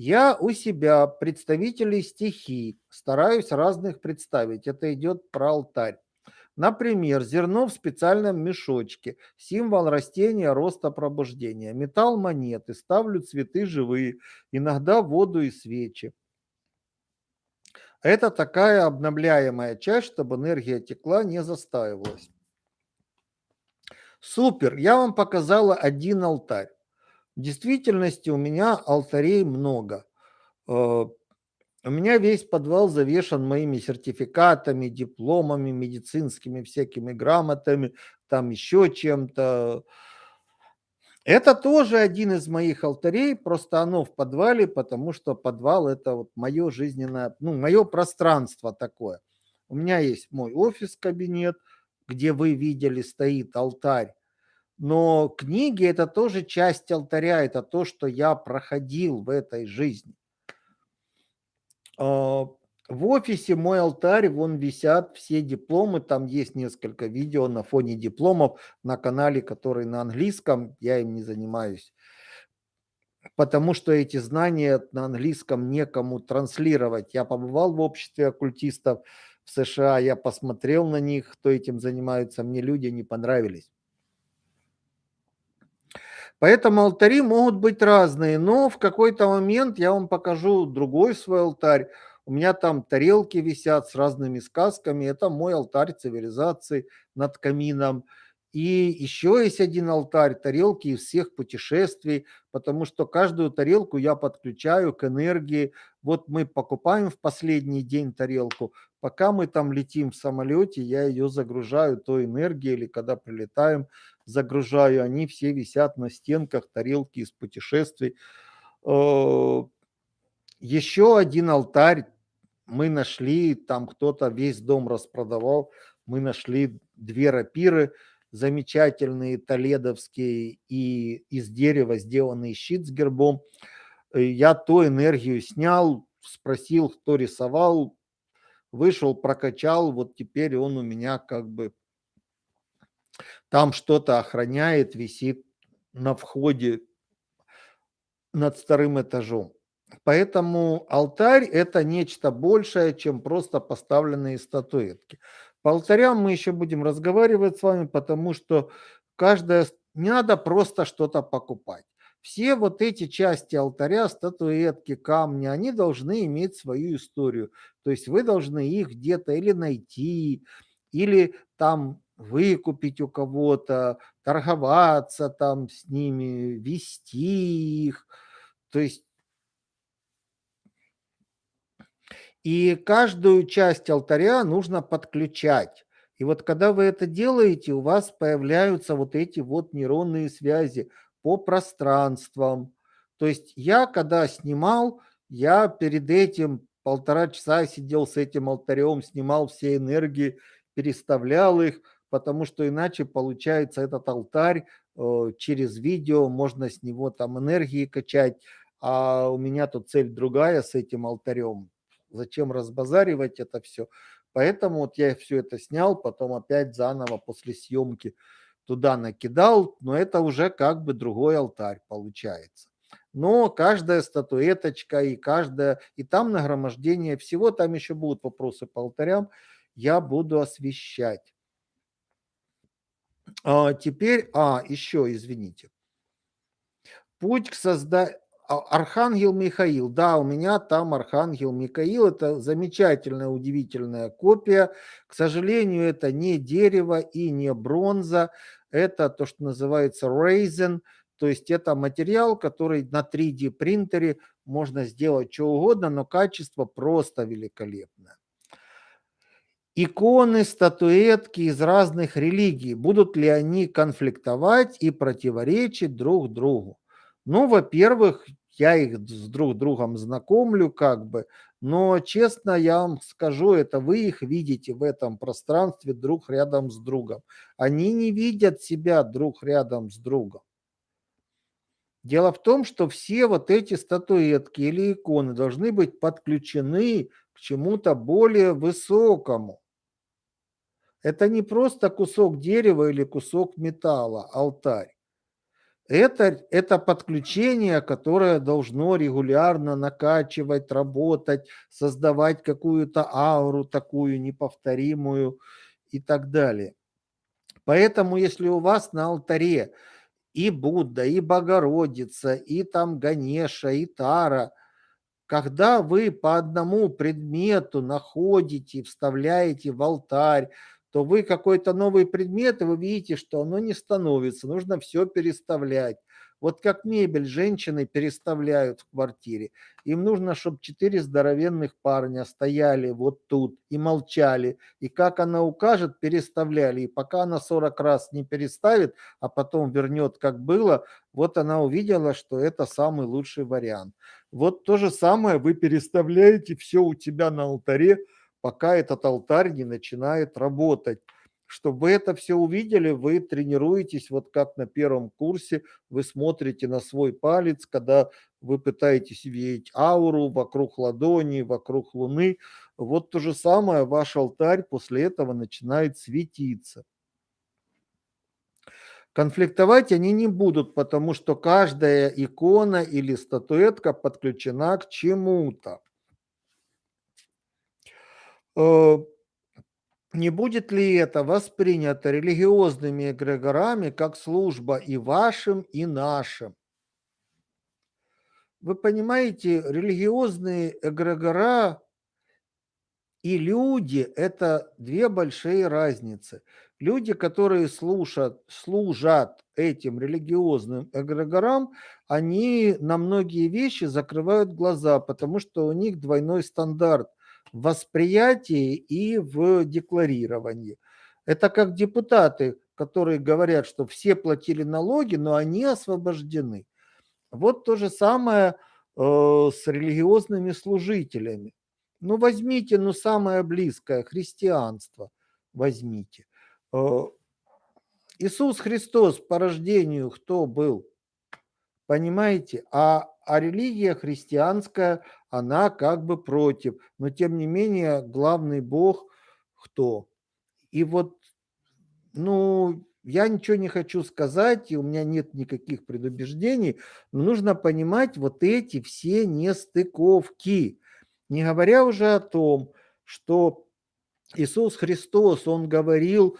Я у себя представителей стихий стараюсь разных представить. Это идет про алтарь. Например, зерно в специальном мешочке, символ растения роста пробуждения, металл монеты, ставлю цветы живые, иногда воду и свечи. Это такая обновляемая часть, чтобы энергия текла, не застаивалась. Супер, я вам показала один алтарь. В действительности у меня алтарей много. Э, у меня весь подвал завешен моими сертификатами, дипломами, медицинскими всякими грамотами, там еще чем-то. Это тоже один из моих алтарей, просто оно в подвале, потому что подвал это вот мое жизненное, ну, мое пространство такое. У меня есть мой офис-кабинет, где вы видели, стоит алтарь. Но книги – это тоже часть алтаря, это то, что я проходил в этой жизни. А, в офисе мой алтарь, вон висят все дипломы, там есть несколько видео на фоне дипломов на канале, который на английском, я им не занимаюсь, потому что эти знания на английском некому транслировать. Я побывал в обществе оккультистов, в США, я посмотрел на них, кто этим занимается, мне люди не понравились. Поэтому алтари могут быть разные, но в какой-то момент я вам покажу другой свой алтарь. У меня там тарелки висят с разными сказками. Это мой алтарь цивилизации над камином. И еще есть один алтарь, тарелки из всех путешествий, потому что каждую тарелку я подключаю к энергии. Вот мы покупаем в последний день тарелку, пока мы там летим в самолете, я ее загружаю той энергией, или когда прилетаем, загружаю. Они все висят на стенках, тарелки из путешествий. Э, еще один алтарь мы нашли, там кто-то весь дом распродавал, мы нашли две рапиры, замечательные толедовские и из дерева сделанный щит с гербом. Э, я ту энергию снял, спросил, кто рисовал, вышел, прокачал, вот теперь он у меня как бы там что-то охраняет, висит на входе над вторым этажом. Поэтому алтарь – это нечто большее, чем просто поставленные статуэтки. По алтарям мы еще будем разговаривать с вами, потому что каждая... Не надо просто что-то покупать. Все вот эти части алтаря, статуэтки, камни, они должны иметь свою историю. То есть вы должны их где-то или найти, или там выкупить у кого-то, торговаться там с ними, вести их. То есть И каждую часть алтаря нужно подключать. И вот когда вы это делаете, у вас появляются вот эти вот нейронные связи по пространствам. То есть я, когда снимал, я перед этим полтора часа сидел с этим алтарем, снимал все энергии, переставлял их, потому что иначе получается этот алтарь э, через видео, можно с него там энергии качать, а у меня тут цель другая с этим алтарем. Зачем разбазаривать это все? Поэтому вот я все это снял, потом опять заново после съемки туда накидал, но это уже как бы другой алтарь получается. Но каждая статуэточка и каждая, и там нагромождение всего, там еще будут вопросы по алтарям, я буду освещать. А, теперь, а, еще, извините. Путь к созданию... А, Архангел Михаил. Да, у меня там Архангел Михаил. Это замечательная, удивительная копия. К сожалению, это не дерево и не бронза. Это то, что называется resin. То есть это материал, который на 3D принтере можно сделать что угодно, но качество просто великолепное. Иконы, статуэтки из разных религий. Будут ли они конфликтовать и противоречить друг другу? Ну, во-первых, я их с друг другом знакомлю как бы, но честно я вам скажу, это вы их видите в этом пространстве друг рядом с другом. Они не видят себя друг рядом с другом. Дело в том, что все вот эти статуэтки или иконы должны быть подключены к чему-то более высокому. Это не просто кусок дерева или кусок металла, алтарь. Это, это подключение, которое должно регулярно накачивать, работать, создавать какую-то ауру такую неповторимую и так далее. Поэтому, если у вас на алтаре и Будда, и Богородица, и там Ганеша, и Тара, когда вы по одному предмету находите, вставляете в алтарь, то вы какой-то новый предмет, и вы видите, что оно не становится, нужно все переставлять. Вот как мебель женщины переставляют в квартире. Им нужно, чтобы четыре здоровенных парня стояли вот тут и молчали. И как она укажет, переставляли. И пока она 40 раз не переставит, а потом вернет, как было, вот она увидела, что это самый лучший вариант. Вот то же самое вы переставляете все у тебя на алтаре, пока этот алтарь не начинает работать. Чтобы это все увидели, вы тренируетесь, вот как на первом курсе, вы смотрите на свой палец, когда вы пытаетесь видеть ауру вокруг ладони, вокруг луны. Вот то же самое, ваш алтарь после этого начинает светиться. Конфликтовать они не будут, потому что каждая икона или статуэтка подключена к чему-то. Э, не будет ли это воспринято религиозными эгрегорами как служба и вашим, и нашим? Вы понимаете, религиозные эгрегора и люди – это две большие разницы. Люди, которые слушат, служат этим религиозным эгрегорам, они на многие вещи закрывают глаза, потому что у них двойной стандарт восприятии и в декларировании. Это как депутаты, которые говорят, что все платили налоги, но они освобождены. Вот то же самое э, с религиозными служителями. Ну, возьмите, ну, самое близкое, христианство возьмите. Э, Иисус Христос по рождению кто был? Понимаете? А, а религия христианская, она как бы против. Но тем не менее, главный Бог кто? И вот, ну, я ничего не хочу сказать, и у меня нет никаких предубеждений, но нужно понимать вот эти все нестыковки. Не говоря уже о том, что Иисус Христос, Он говорил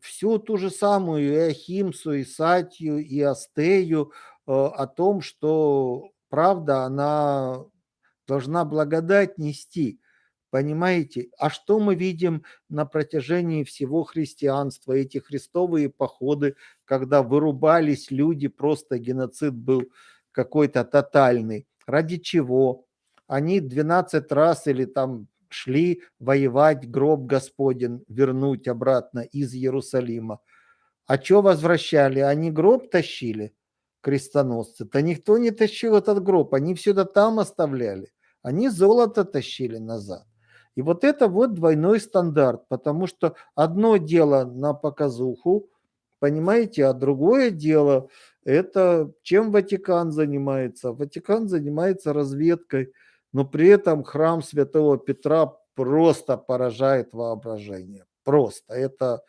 всю ту же самую и Ахимсу, и Сатью, и Астею, Э, о том, что правда, она должна благодать нести. Понимаете? А что мы видим на протяжении всего христианства, эти христовые походы, когда вырубались люди, просто геноцид был какой-то тотальный. Ради чего? Они 12 раз или там шли воевать гроб Господень, вернуть обратно из Иерусалима. А что возвращали? Они гроб тащили? крестоносцы-то никто не тащил этот гроб, они все это там оставляли. Они золото тащили назад. И вот это вот двойной стандарт, потому что одно дело на показуху, понимаете, а другое дело Это чем Ватикан занимается? Ватикан занимается разведкой, но при этом храм Святого Петра просто поражает воображение. Просто. Это,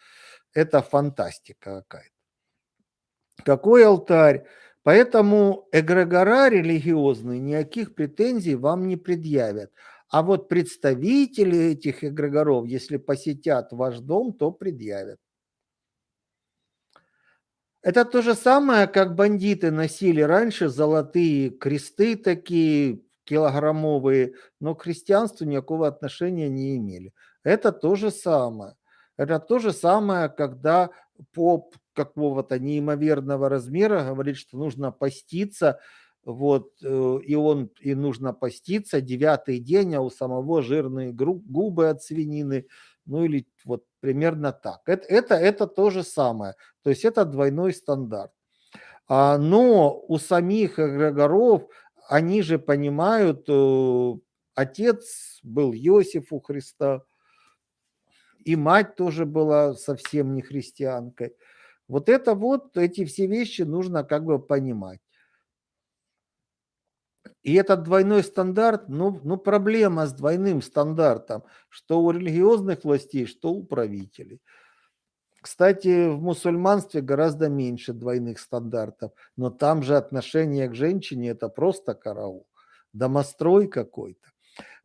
это фантастика какая-то. Какой алтарь? Поэтому эгрегора религиозные никаких претензий вам не предъявят. А вот представители этих эгрегоров, если посетят ваш дом, то предъявят. Это то же самое, как бандиты носили раньше золотые кресты такие килограммовые, но к христианству никакого отношения не имели. Это то же самое. Это то же самое, когда поп какого-то неимоверного размера говорит, что нужно поститься, вот, э, и он, и нужно поститься девятый день, а у самого жирные губы от свинины, ну или вот примерно так. Это, это, это то же самое, то есть это двойной стандарт. А, но у самих эгрегоров, они же понимают, э, отец был Иосиф у Христа, и мать тоже была совсем не христианкой. Вот это вот, эти все вещи нужно как бы понимать. И этот двойной стандарт, ну, ну проблема с двойным стандартом, что у религиозных властей, что у правителей. Кстати, в мусульманстве гораздо меньше двойных стандартов, но там же отношение к женщине – это просто караул, домострой какой-то.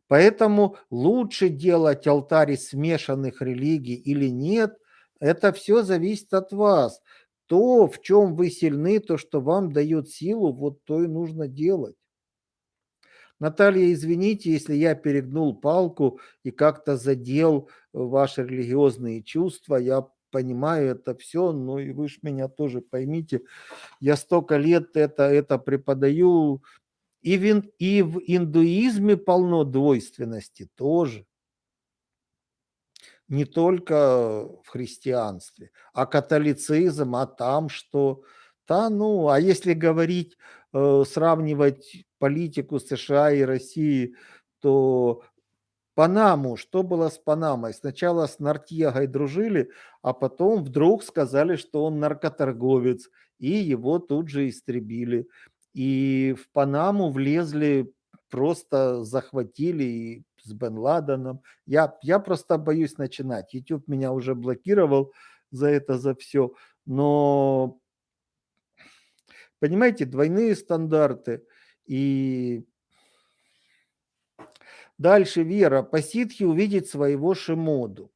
Поэтому лучше делать алтарь смешанных религий или нет, это все зависит от вас. То, в чем вы сильны, то, что вам дает силу, вот то и нужно делать. Наталья, извините, если я перегнул палку и как-то задел ваши религиозные чувства, я понимаю это все, но и вы же меня тоже поймите, я столько лет это, это преподаю, и в, и в индуизме полно двойственности тоже. Не только в христианстве, а католицизм, а там что? Да, ну, а если говорить, э, сравнивать политику США и России, то Панаму, что было с Панамой? Сначала с Нартьегой дружили, а потом вдруг сказали, что он наркоторговец, и его тут же истребили. И в Панаму влезли, просто захватили и с Бен Ладеном. Я, я просто боюсь начинать. YouTube меня уже блокировал за это, за все. Но, понимаете, двойные стандарты. И Дальше Вера. По ситхе увидеть своего Шимоду.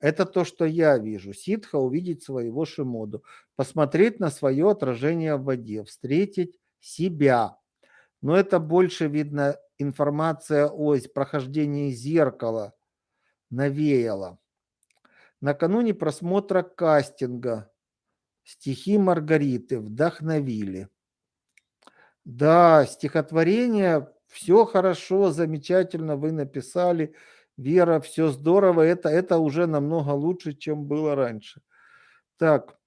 Это то, что я вижу. Ситха увидеть своего Шимоду. Посмотреть на свое отражение в воде. Встретить себя. Но это больше видно информация о прохождении зеркала навеяла. Накануне просмотра кастинга стихи Маргариты вдохновили. Да, стихотворение все хорошо, замечательно вы написали, Вера, все здорово, это, это уже намного лучше, чем было раньше. Так,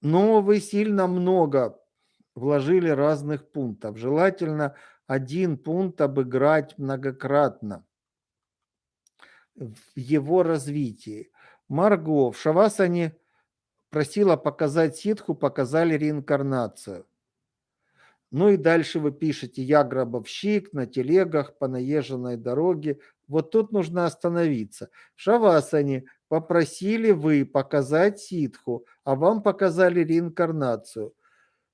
но вы сильно много вложили разных пунктов. Желательно один пункт обыграть многократно в его развитии. Марго в Шавасане просила показать ситху, показали реинкарнацию. Ну и дальше вы пишете «Я гробовщик на телегах по наезженной дороге». Вот тут нужно остановиться. В Шавасане попросили вы показать ситху, а вам показали реинкарнацию.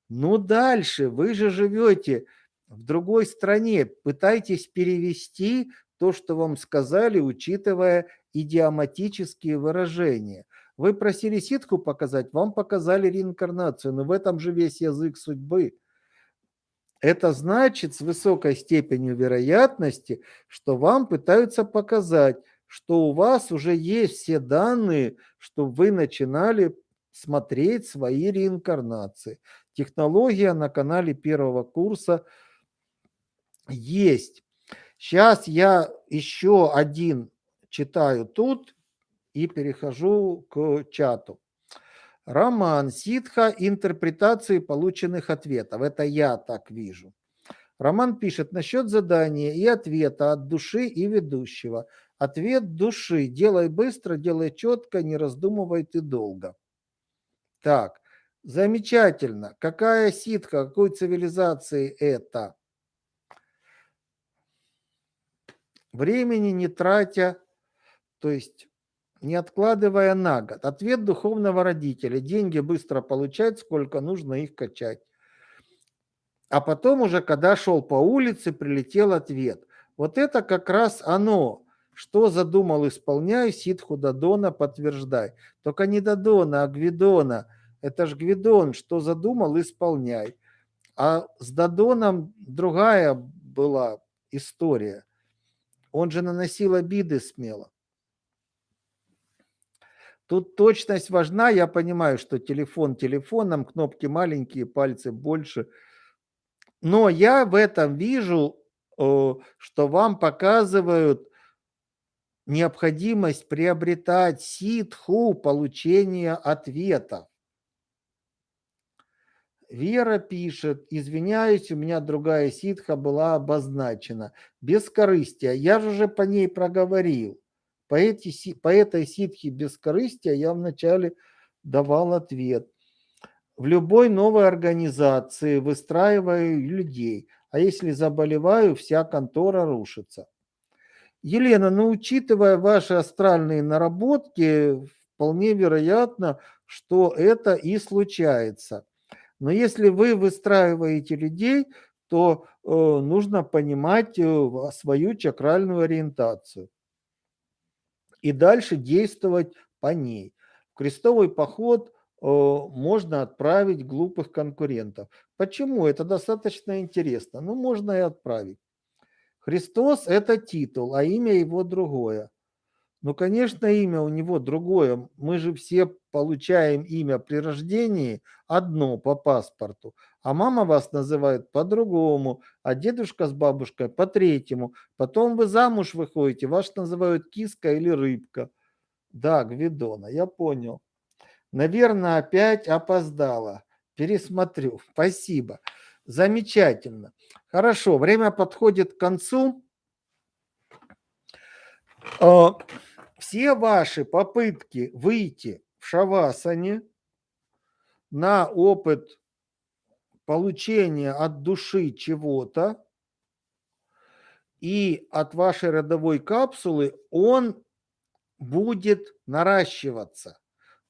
Ну дальше, вы же живете в другой стране, пытайтесь перевести то, что вам сказали, учитывая идиоматические выражения. Вы просили ситху показать, вам показали реинкарнацию, но в этом же весь язык судьбы. Это значит с высокой степенью вероятности, что вам пытаются показать, что у вас уже есть все данные, что вы начинали смотреть свои реинкарнации. Технология на канале первого курса есть. Сейчас я еще один читаю тут и перехожу к чату. Роман Ситха интерпретации полученных ответов. Это я так вижу. Роман пишет насчет задания и ответа от души и ведущего. Ответ души. Делай быстро, делай четко, не раздумывай ты долго. Так, Замечательно. Какая ситка, какой цивилизации это? Времени не тратя, то есть не откладывая на год. Ответ духовного родителя. Деньги быстро получать, сколько нужно их качать. А потом уже, когда шел по улице, прилетел ответ. Вот это как раз оно. Что задумал, исполняй, ситху Дадона подтверждай. Только не Дадона, а Гвидона. Это ж Гвидон, что задумал, исполняй. А с Дадоном другая была история. Он же наносил обиды смело. Тут точность важна. Я понимаю, что телефон телефоном, кнопки маленькие, пальцы больше. Но я в этом вижу, что вам показывают необходимость приобретать ситху получения ответа. Вера пишет, извиняюсь, у меня другая ситха была обозначена. Без корыстия. Я же уже по ней проговорил. По, эти, по этой ситхе бескорыстия я вначале давал ответ. В любой новой организации выстраиваю людей, а если заболеваю, вся контора рушится. Елена, ну учитывая ваши астральные наработки, вполне вероятно, что это и случается. Но если вы выстраиваете людей, то э, нужно понимать э, свою чакральную ориентацию и дальше действовать по ней. В крестовый поход э, можно отправить глупых конкурентов. Почему? Это достаточно интересно. Ну, можно и отправить. Христос – это титул, а имя его другое. Ну, конечно, имя у него другое. Мы же все получаем имя при рождении одно по паспорту, а мама вас называет по-другому, а дедушка с бабушкой по-третьему. Потом вы замуж выходите, вас называют киска или рыбка. Да, Гвидона, я понял. Наверное, опять опоздала. Пересмотрю. Спасибо. Замечательно. Хорошо, время подходит к концу. А, все ваши попытки выйти в шавасане на опыт получения от души чего-то и от вашей родовой капсулы, он будет наращиваться.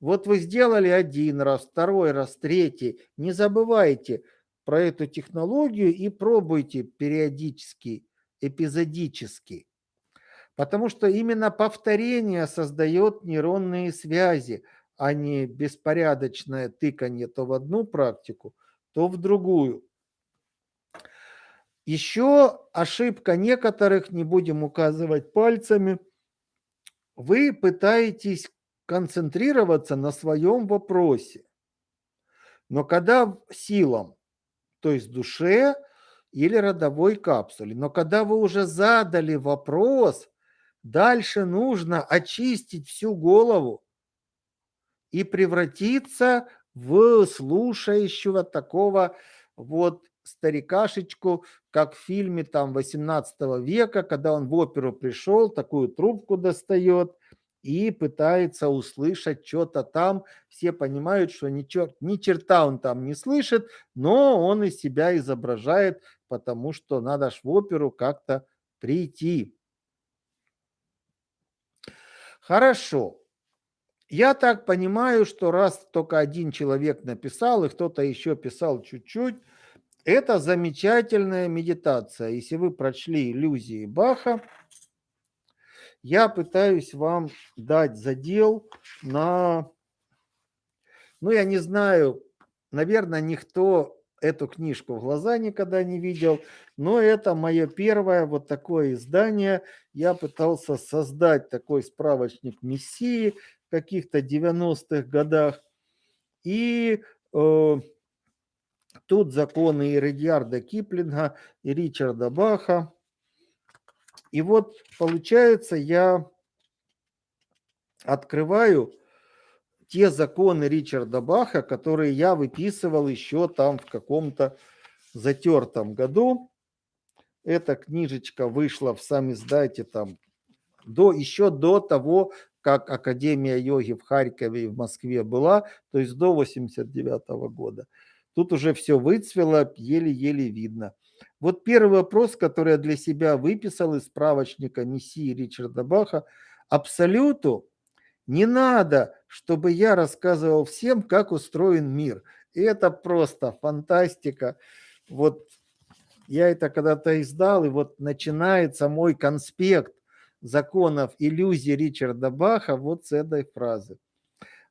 Вот вы сделали один раз, второй раз, третий. Не забывайте про эту технологию и пробуйте периодически, эпизодически. Потому что именно повторение создает нейронные связи, а не беспорядочное тыканье то в одну практику, то в другую. Еще ошибка некоторых, не будем указывать пальцами, вы пытаетесь концентрироваться на своем вопросе. Но когда силам, то есть душе или родовой капсуле, но когда вы уже задали вопрос, Дальше нужно очистить всю голову и превратиться в слушающего такого вот старикашечку, как в фильме там 18 века, когда он в оперу пришел, такую трубку достает и пытается услышать что-то там. Все понимают, что ни, чер... ни черта он там не слышит, но он из себя изображает, потому что надо ж в оперу как-то прийти. Хорошо. Я так понимаю, что раз только один человек написал, и кто-то еще писал чуть-чуть, это замечательная медитация. Если вы прочли иллюзии Баха, я пытаюсь вам дать задел на, ну я не знаю, наверное, никто эту книжку в глаза никогда не видел, но это мое первое вот такое издание. Я пытался создать такой справочник Мессии в каких-то 90-х годах. И э, тут законы Редьярда Киплинга, и Ричарда Баха. И вот получается, я открываю те законы Ричарда Баха, которые я выписывал еще там в каком-то затертом году. Эта книжечка вышла в сам издате там до, еще до того, как Академия йоги в Харькове и в Москве была, то есть до 89 года. Тут уже все выцвело, еле-еле видно. Вот первый вопрос, который я для себя выписал из справочника Мессии Ричарда Баха. Абсолюту не надо, чтобы я рассказывал всем, как устроен мир. И это просто фантастика. Вот я это когда-то издал, и вот начинается мой конспект законов иллюзии Ричарда Баха вот с этой фразы.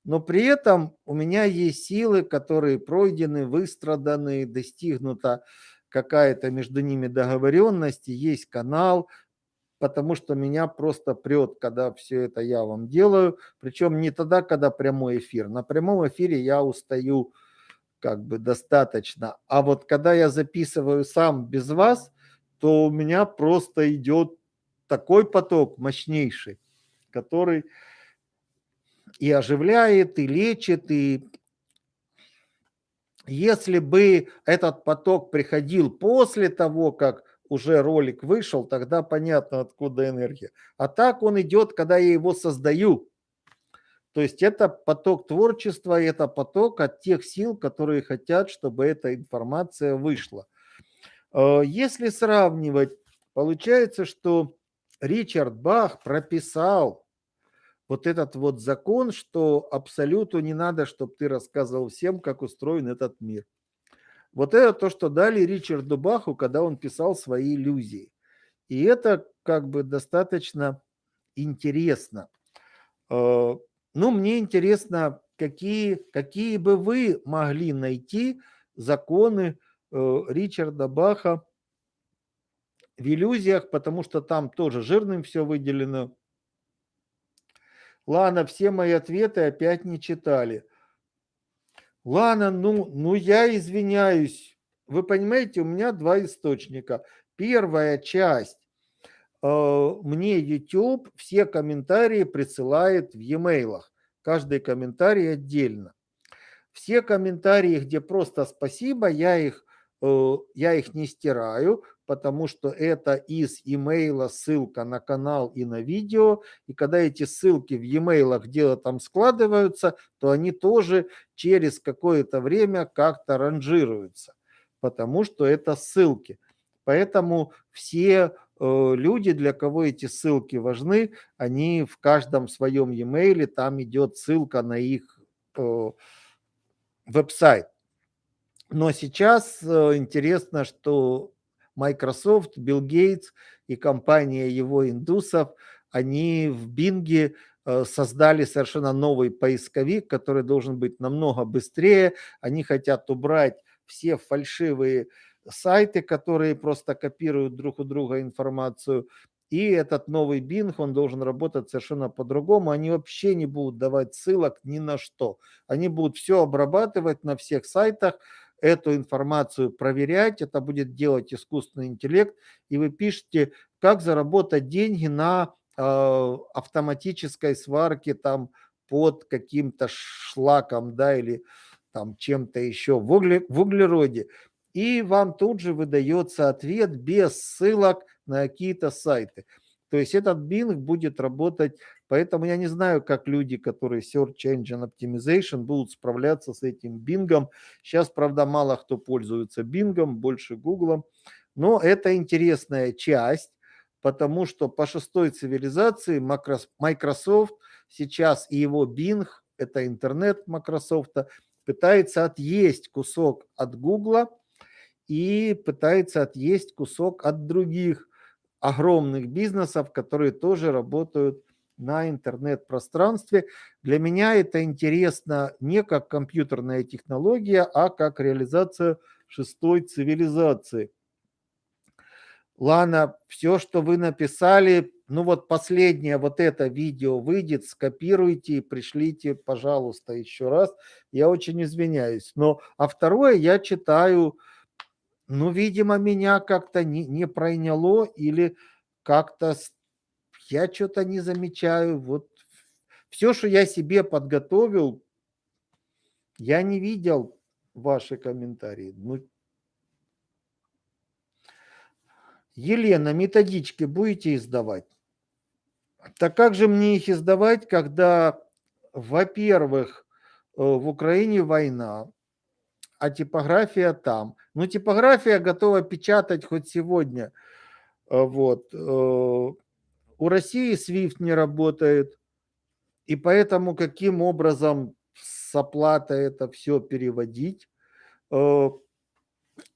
Но при этом у меня есть силы, которые пройдены, выстраданы, достигнута какая-то между ними договоренность, есть канал, потому что меня просто прет, когда все это я вам делаю. Причем не тогда, когда прямой эфир. На прямом эфире я устаю как бы достаточно. А вот когда я записываю сам без вас, то у меня просто идет такой поток мощнейший, который и оживляет, и лечит, и если бы этот поток приходил после того, как уже ролик вышел, тогда понятно, откуда энергия. А так он идет, когда я его создаю. То есть это поток творчества, это поток от тех сил, которые хотят, чтобы эта информация вышла. Э, если сравнивать, получается, что Ричард Бах прописал вот этот вот закон, что абсолюту не надо, чтобы ты рассказывал всем, как устроен этот мир. Вот это то, что дали Ричарду Баху, когда он писал свои иллюзии. И это как бы достаточно интересно. Э, ну, мне интересно, какие, какие бы вы могли найти законы э, Ричарда Баха в иллюзиях, потому что там тоже жирным все выделено. Ладно, все мои ответы опять не читали. Ладно, ну, ну я извиняюсь. Вы понимаете, у меня два источника. Первая часть. Э, мне YouTube все комментарии присылает в e-mail. Каждый комментарий отдельно. Все комментарии, где просто спасибо, я их, э, я их не стираю, потому что это из имейла ссылка на канал и на видео. И когда эти ссылки в e-mail где-то там складываются, то они тоже через какое-то время как-то ранжируются, потому что это ссылки. Поэтому все э, люди, для кого эти ссылки важны, они в каждом своем e-mail, там идет ссылка на их э, веб-сайт. Но сейчас э, интересно, что Microsoft, Билл Гейтс и компания его индусов, они в Бинге э, создали совершенно новый поисковик, который должен быть намного быстрее. Они хотят убрать все фальшивые сайты, которые просто копируют друг у друга информацию. И этот новый Bing, он должен работать совершенно по-другому. Они вообще не будут давать ссылок ни на что. Они будут все обрабатывать на всех сайтах, эту информацию проверять, это будет делать искусственный интеллект, и вы пишете, как заработать деньги на э, автоматической сварке там под каким-то шлаком, да, или там чем-то еще в, угле, в углероде. И вам тут же выдается ответ без ссылок на какие-то сайты. То есть этот Bing будет работать, поэтому я не знаю, как люди, которые Search Engine Optimization, будут справляться с этим Bing. Сейчас, правда, мало кто пользуется Bing, больше Google. Но это интересная часть, потому что по шестой цивилизации Microsoft сейчас и его Bing, это интернет Microsoft, пытается отъесть кусок от Google и пытается отъесть кусок от других огромных бизнесов, которые тоже работают на интернет-пространстве. Для меня это интересно не как компьютерная технология, а как реализация шестой цивилизации. Лана, все, что вы написали, ну вот последнее вот это видео выйдет, скопируйте и пришлите, пожалуйста, еще раз. Я очень извиняюсь. Но, а второе я читаю ну, видимо, меня как-то не, не проняло или как-то я что-то не замечаю. Вот все, что я себе подготовил, я не видел ваши комментарии. Ну, Елена, методички будете издавать? Так как же мне их издавать, когда, во-первых, э, в Украине война, а типография там? Ну, типография готова печатать хоть сегодня. Э, вот. Э, у России SWIFT не работает, и поэтому каким образом с оплатой это все переводить?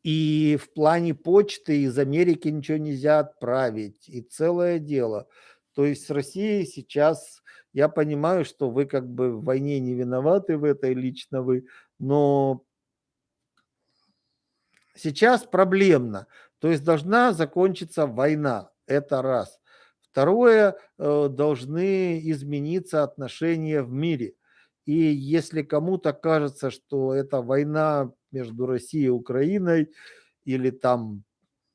И в плане почты из Америки ничего нельзя отправить, и целое дело. То есть с Россией сейчас, я понимаю, что вы как бы в войне не виноваты в этой лично вы, но сейчас проблемно. То есть должна закончиться война, это раз. Второе, э, должны измениться отношения в мире. И если кому-то кажется, что это война между Россией и Украиной или там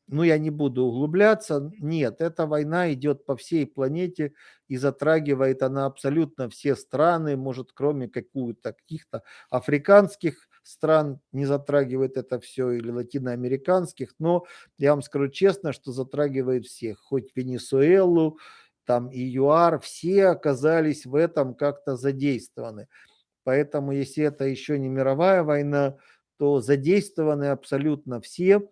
ну, я не буду углубляться. Нет, эта война идет по всей планете и затрагивает она абсолютно все страны, может, кроме каких-то каких-то африканских стран не затрагивает это все или латиноамериканских, но я вам скажу честно, что затрагивает всех, хоть Венесуэлу, там и ЮАР, все оказались в этом как-то задействованы. Поэтому, если это еще не мировая война, то задействованы абсолютно все,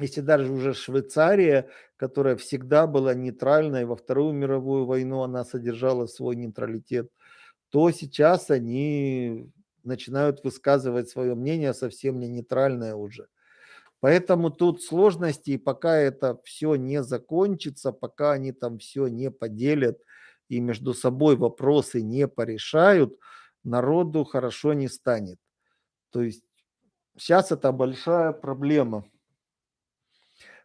если даже уже Швейцария, которая всегда была нейтральной, во Вторую мировую войну она содержала свой нейтралитет, то сейчас они начинают высказывать свое мнение совсем не нейтральное уже. Поэтому тут сложности, и пока это все не закончится, пока они там все не поделят и между собой вопросы не порешают, народу хорошо не станет. То есть сейчас это большая проблема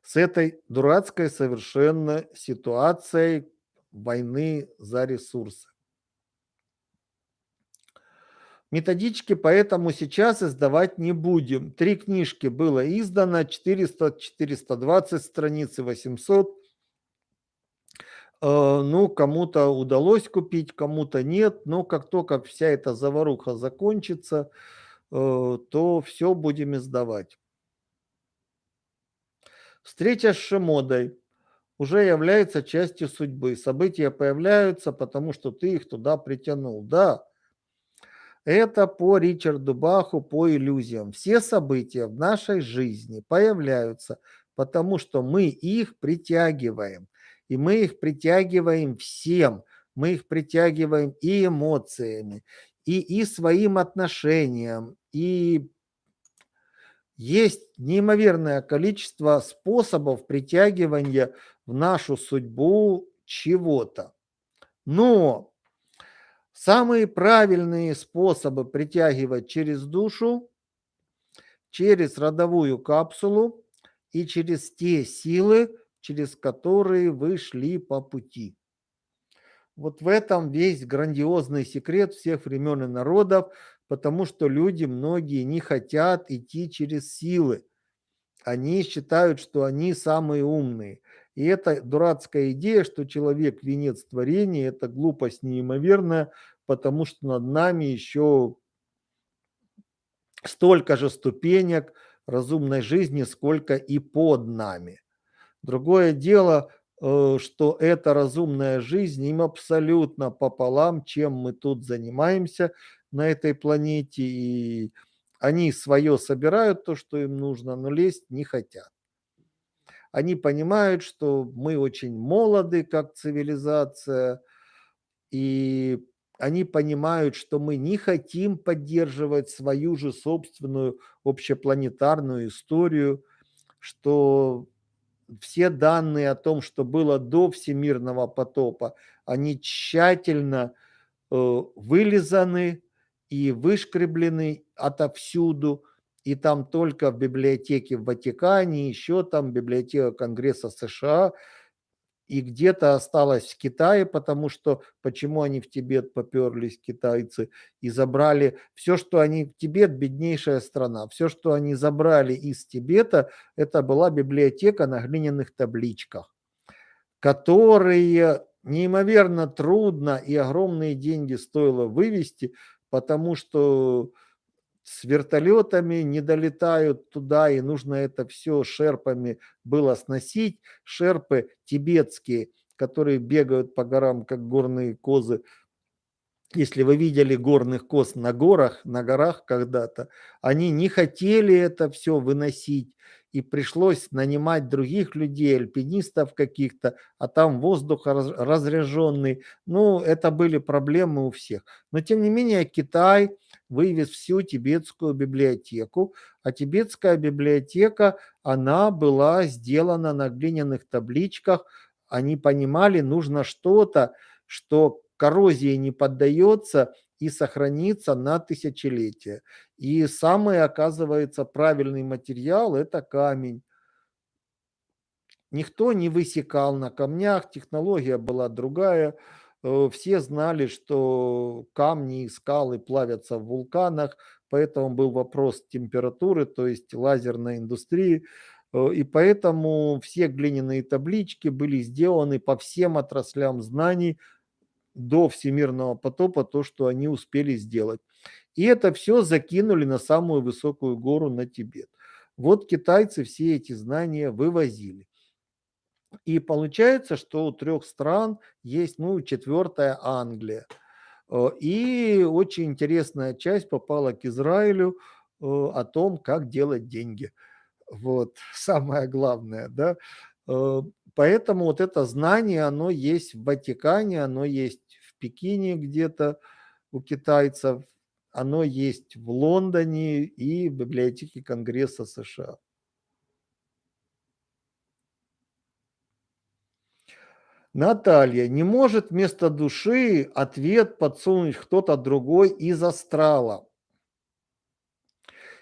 с этой дурацкой совершенно ситуацией войны за ресурсы. Методички поэтому сейчас издавать не будем. Три книжки было издано, 400, 420 страниц и 800. Э, ну, кому-то удалось купить, кому-то нет. Но как только вся эта заваруха закончится, э, то все будем издавать. Встреча с Шимодой уже является частью судьбы. События появляются, потому что ты их туда притянул. Да, это по Ричарду Баху, по иллюзиям. Все события в нашей жизни появляются, потому что мы их притягиваем. И мы их притягиваем всем. Мы их притягиваем и эмоциями, и, и своим отношением, и есть неимоверное количество способов притягивания в нашу судьбу чего-то. Но самые правильные способы притягивать через душу, через родовую капсулу и через те силы, через которые вы шли по пути. Вот в этом весь грандиозный секрет всех времен и народов, потому что люди многие не хотят идти через силы. Они считают, что они самые умные. И это дурацкая идея, что человек венец творения, это глупость неимоверная, потому что над нами еще столько же ступенек разумной жизни, сколько и под нами. Другое дело, э, что эта разумная жизнь им абсолютно пополам, чем мы тут занимаемся, на этой планете, и они свое собирают, то, что им нужно, но лезть не хотят. Они понимают, что мы очень молоды, как цивилизация, и они понимают, что мы не хотим поддерживать свою же собственную общепланетарную историю, что все данные о том, что было до всемирного потопа, они тщательно э, вылизаны, и вышкреблены отовсюду, и там только в библиотеке в Ватикане, еще там библиотека Конгресса США, и где-то осталось в Китае, потому что почему они в Тибет поперлись, китайцы, и забрали все, что они Тибет, беднейшая страна, все, что они забрали из Тибета, это была библиотека на глиняных табличках, которые неимоверно трудно и огромные деньги стоило вывести, потому что с вертолетами не долетают туда, и нужно это все шерпами было сносить. Шерпы тибетские, которые бегают по горам, как горные козы, если вы видели горных коз на горах, на горах когда-то, они не хотели это все выносить, и пришлось нанимать других людей, альпинистов каких-то, а там воздух раз, разряженный. Ну, это были проблемы у всех. Но, тем не менее, Китай вывез всю тибетскую библиотеку, а тибетская библиотека, она была сделана на глиняных табличках, они понимали, нужно что-то, что коррозии не поддается и сохранится на тысячелетия. И самый, оказывается, правильный материал – это камень. Никто не высекал на камнях, технология была другая. Э, все знали, что камни и скалы плавятся в вулканах, поэтому был вопрос температуры, то есть лазерной индустрии. Э, и поэтому все глиняные таблички были сделаны по всем отраслям знаний, до всемирного потопа то, что они успели сделать. И это все закинули на самую высокую гору на Тибет. Вот китайцы все эти знания вывозили. И получается, что у трех стран есть, ну, четвертая Англия. Э, и очень интересная часть попала к Израилю э, о том, как делать деньги. Вот, самое главное, да. Э, поэтому вот это знание, оно есть в Ватикане, оно есть Пекине где-то у китайцев, оно есть в Лондоне и в библиотеке Конгресса США. Наталья, не может вместо души ответ подсунуть кто-то другой из астрала.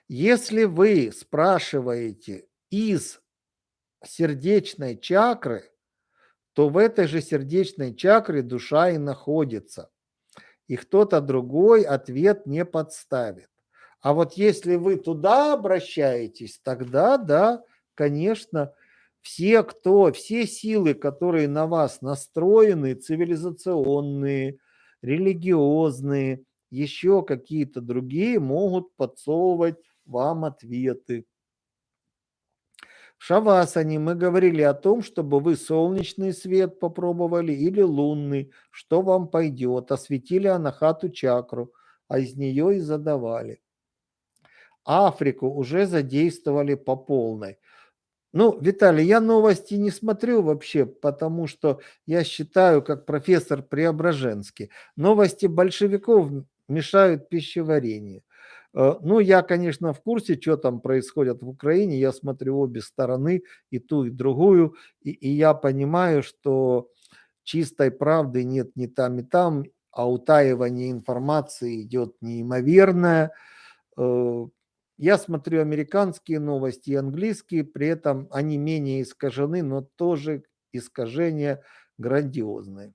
Если вы спрашиваете из сердечной чакры, то в этой же сердечной чакре душа и находится. И кто-то другой ответ не подставит. А вот если вы туда обращаетесь, тогда, да, конечно, все, кто, все силы, которые на вас настроены, цивилизационные, религиозные, еще какие-то другие, могут подсовывать вам ответы. В Шавасане мы говорили о том, чтобы вы солнечный свет попробовали или лунный, что вам пойдет. Осветили анахату чакру, а из нее и задавали. Африку уже задействовали по полной. Ну, Виталий, я новости не смотрю вообще, потому что я считаю, как профессор Преображенский, новости большевиков мешают пищеварению. Э, ну, я, конечно, в курсе, что там происходит в Украине. Я смотрю обе стороны, и ту, и другую. И, и я понимаю, что чистой правды нет ни там, ни там, а утаивание информации идет неимоверное. Э, я смотрю американские новости и английские, при этом они менее искажены, но тоже искажения грандиозные.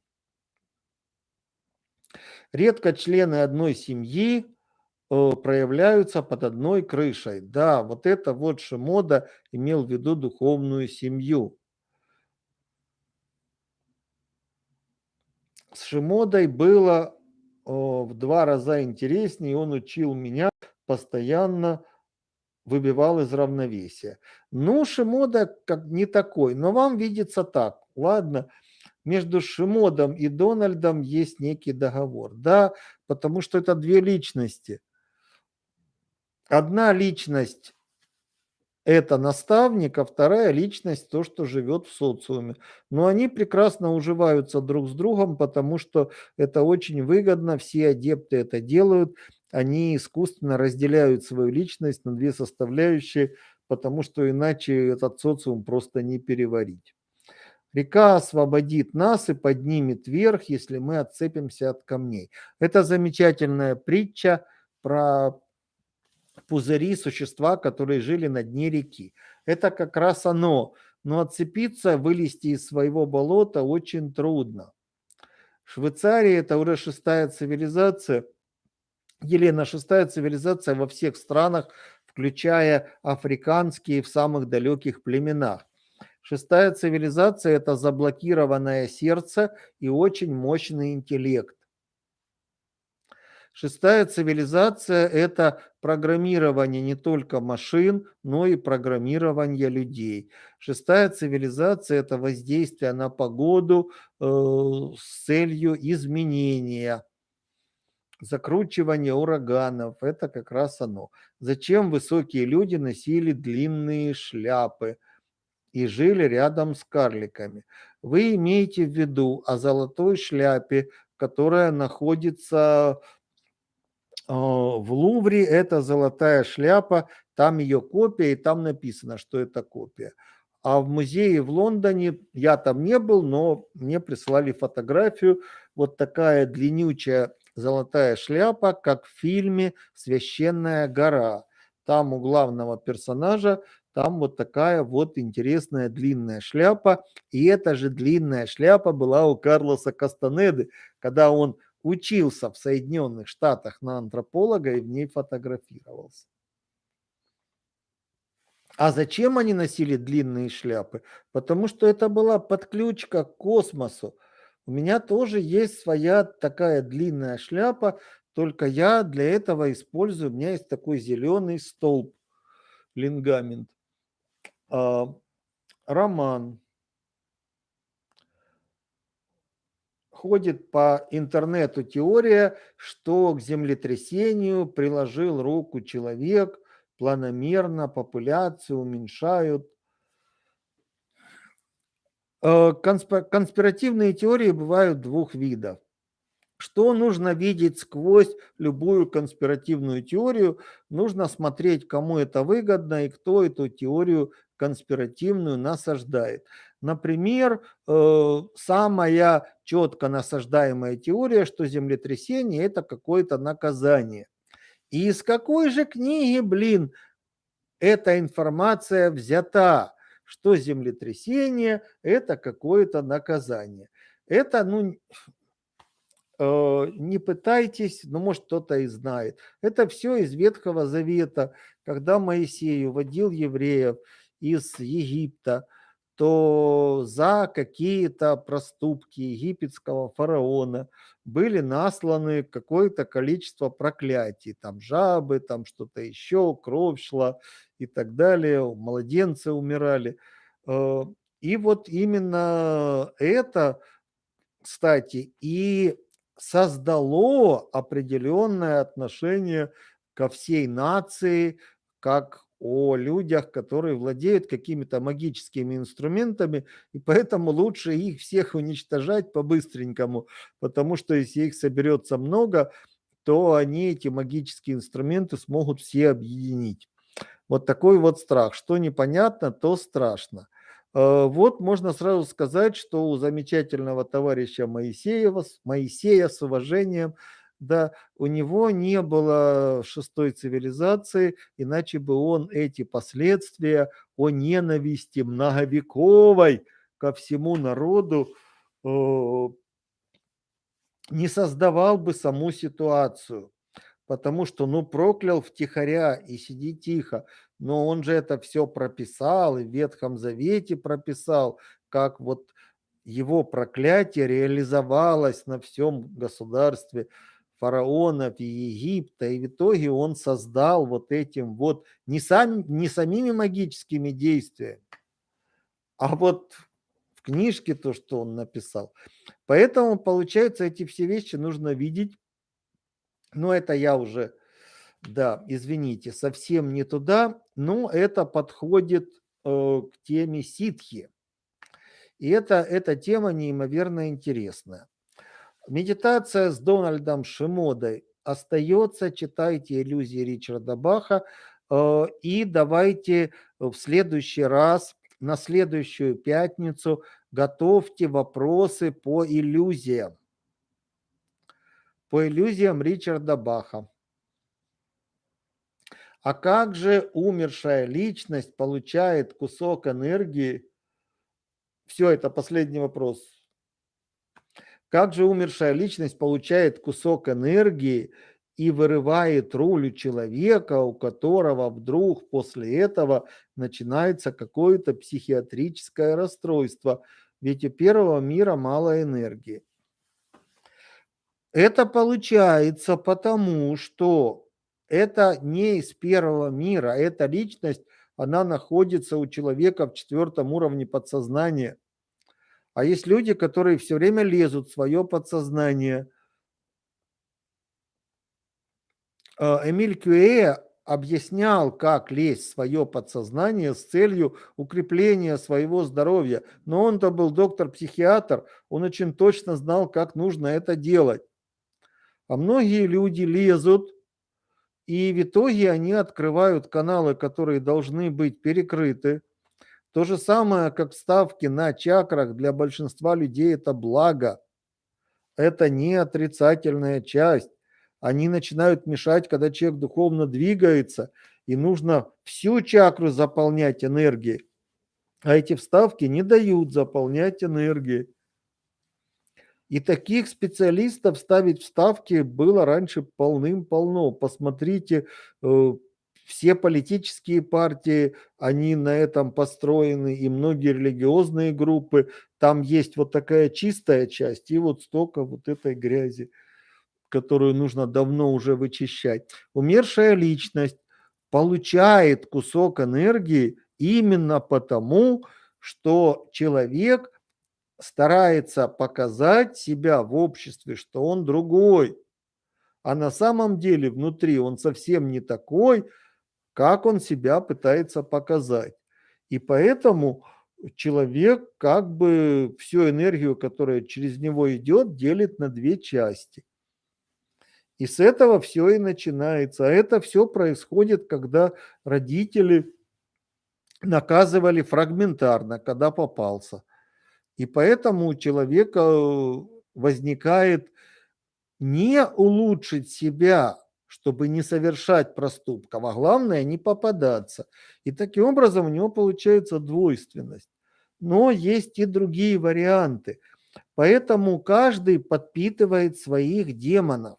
Редко члены одной семьи Э, проявляются под одной крышей. Да, вот это вот Шимода имел в виду духовную семью. С Шимодой было в два раза интереснее, он учил меня, постоянно выбивал из равновесия. Ну, Шимода как не такой, но вам видится так. Ладно, между Шимодом и Дональдом есть некий договор. Да, потому что это две личности – Одна личность – это наставник, а вторая личность – то, что живет в социуме. Но они прекрасно уживаются друг с другом, потому что это очень выгодно, все адепты это делают, они искусственно разделяют свою личность на две составляющие, потому что иначе этот социум просто не переварить. Река освободит нас и поднимет вверх, если мы отцепимся от камней. Это замечательная притча про пузыри, существа, которые жили на дне реки. Это как раз оно. Но отцепиться, вылезти из своего болота очень трудно. Швейцария – это уже шестая цивилизация. Елена, шестая цивилизация во всех странах, включая африканские в самых далеких племенах. Шестая цивилизация – это заблокированное сердце и очень мощный интеллект. Шестая цивилизация – это программирование не только машин, но и программирование людей. Шестая цивилизация – это воздействие на погоду э, с целью изменения, закручивания ураганов. Это как раз оно. Зачем высокие люди носили длинные шляпы и жили рядом с карликами? Вы имеете в виду о золотой шляпе, которая находится а, в Лувре это золотая шляпа, там ее копия, и там написано, что это копия. А в музее в Лондоне, я там не был, но мне прислали фотографию, вот такая длиннючая золотая шляпа, как в фильме «Священная гора». Там у главного персонажа, там вот такая вот интересная длинная шляпа. И эта же длинная шляпа была у Карлоса Кастанеды, когда он учился в Соединенных Штатах на антрополога и в ней фотографировался. А зачем они носили длинные шляпы? Потому что это была подключка к космосу. У меня тоже есть своя такая длинная шляпа, только я для этого использую, у меня есть такой зеленый столб, лингамент. А, роман. ходит по интернету теория, что к землетрясению приложил руку человек, планомерно популяцию уменьшают. Э, конспиративные теории бывают двух видов. Что нужно видеть сквозь любую конспиративную теорию? Нужно смотреть, кому это выгодно и кто эту теорию конспиративную насаждает. Например, э, самая четко насаждаемая теория, что землетрясение – это какое-то наказание. И из какой же книги, блин, эта информация взята, что землетрясение – это какое-то наказание? Это, ну, э, не пытайтесь, ну, может, кто-то и знает. Это все из Ветхого Завета, когда Моисей уводил евреев из Египта – то за какие-то проступки египетского фараона были насланы какое-то количество проклятий, там жабы, там что-то еще, кровь шла и так далее, младенцы умирали. Э, и вот именно это, кстати, и создало определенное отношение ко всей нации, как о людях, которые владеют какими-то магическими инструментами, и поэтому лучше их всех уничтожать по-быстренькому, потому что если их соберется много, то они эти магические инструменты смогут все объединить. Вот такой вот страх. Что непонятно, то страшно. Э, вот можно сразу сказать, что у замечательного товарища Моисеева, Моисея с уважением – да, у него не было шестой цивилизации, иначе бы он эти последствия о ненависти многовековой ко всему народу э, не создавал бы саму ситуацию. Потому что, ну, проклял втихаря и сиди тихо. Но он же это все прописал и в Ветхом Завете прописал, как вот его проклятие реализовалось на всем государстве фараонов и Египта, и в итоге он создал вот этим вот не, сам, не самими магическими действиями, а вот в книжке то, что он написал. Поэтому, получается, эти все вещи нужно видеть. Но это я уже, да, извините, совсем не туда, но это подходит э, к теме ситхи. И это, эта тема неимоверно интересная. Медитация с Дональдом Шимодой остается. Читайте иллюзии Ричарда Баха. Э, и давайте в следующий раз, на следующую пятницу, готовьте вопросы по иллюзиям. По иллюзиям Ричарда Баха. А как же умершая личность получает кусок энергии? Все, это последний вопрос. Как же умершая личность получает кусок энергии и вырывает руль у человека, у которого вдруг после этого начинается какое-то психиатрическое расстройство, ведь у первого мира мало энергии. Это получается потому, что это не из первого мира, эта личность, она находится у человека в четвертом уровне подсознания. А есть люди, которые все время лезут в свое подсознание. А, Эмиль Кюэ объяснял, как лезть в свое подсознание с целью укрепления своего здоровья. Но он-то был доктор-психиатр, он очень точно знал, как нужно это делать. А многие люди лезут, и в итоге они открывают каналы, которые должны быть перекрыты. То же самое, как ставки на чакрах для большинства людей это благо. Это не отрицательная часть. Они начинают мешать, когда человек духовно двигается, и нужно всю чакру заполнять энергией. А эти вставки не дают заполнять энергией. И таких специалистов ставить вставки было раньше полным-полно. Посмотрите, э, все политические партии, они на этом построены, и многие религиозные группы. Там есть вот такая чистая часть и вот столько вот этой грязи, которую нужно давно уже вычищать. Умершая личность получает кусок энергии именно потому, что человек старается показать себя в обществе, что он другой. А на самом деле внутри он совсем не такой, как он себя пытается показать. И поэтому человек как бы всю энергию, которая через него идет, делит на две части. И с этого все и начинается. А это все происходит, когда родители наказывали фрагментарно, когда попался. И поэтому у человека э, возникает не улучшить себя, чтобы не совершать проступков, а главное не попадаться. И таким образом у него получается двойственность. Но есть и другие варианты. Поэтому каждый подпитывает своих демонов.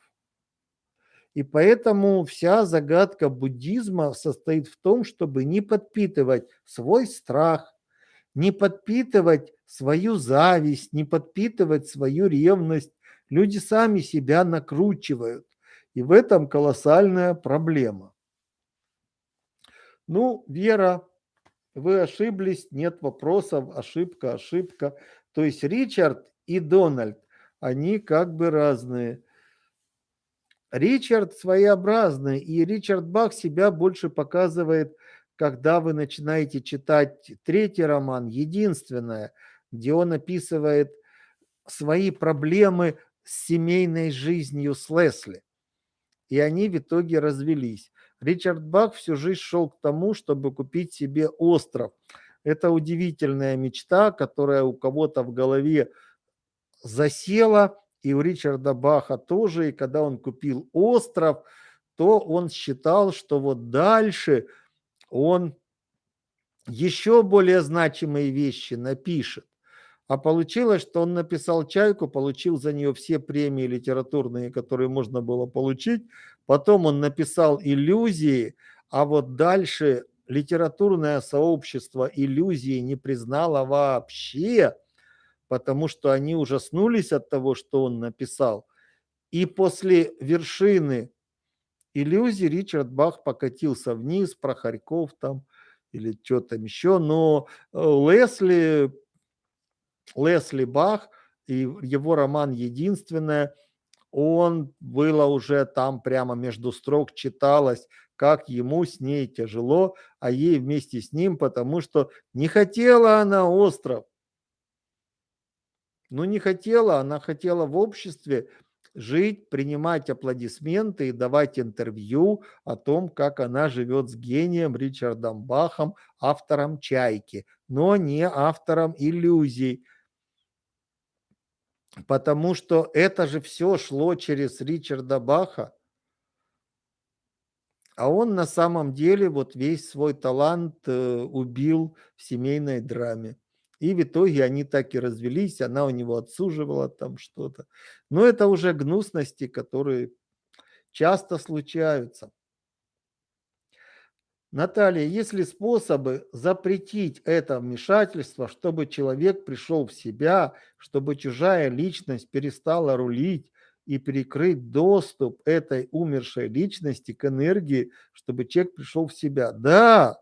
И поэтому вся загадка буддизма состоит в том, чтобы не подпитывать свой страх, не подпитывать свою зависть, не подпитывать свою ревность. Люди сами себя накручивают. И в этом колоссальная проблема. Ну, Вера, вы ошиблись, нет вопросов, ошибка, ошибка. То есть Ричард и Дональд, они как бы разные. Ричард своеобразный, и Ричард Бах себя больше показывает когда вы начинаете читать третий роман, единственное, где он описывает свои проблемы с семейной жизнью с Лесли. И они в итоге развелись. Ричард Бах всю жизнь шел к тому, чтобы купить себе остров. Это удивительная мечта, которая у кого-то в голове засела, и у Ричарда Баха тоже. И когда он купил остров, то он считал, что вот дальше – он еще более значимые вещи напишет. А получилось, что он написал «Чайку», получил за нее все премии литературные, которые можно было получить. Потом он написал «Иллюзии», а вот дальше литературное сообщество иллюзии не признало вообще, потому что они ужаснулись от того, что он написал. И после вершины иллюзий Ричард Бах покатился вниз, про Харьков там или что там еще, но э, Лесли, Лесли Бах и его роман «Единственное», он было уже там прямо между строк читалось, как ему с ней тяжело, а ей вместе с ним, потому что не хотела она остров. Ну, не хотела, она хотела в обществе жить, принимать аплодисменты и давать интервью о том, как она живет с гением Ричардом Бахом, автором «Чайки», но не автором «Иллюзий», потому что это же все шло через Ричарда Баха, а он на самом деле вот весь свой талант э, убил в семейной драме. И в итоге они так и развелись, она у него отсуживала там что-то. Но это уже гнусности, которые часто случаются. Наталья, есть ли способы запретить это вмешательство, чтобы человек пришел в себя, чтобы чужая личность перестала рулить и перекрыть доступ этой умершей личности к энергии, чтобы человек пришел в себя. Да,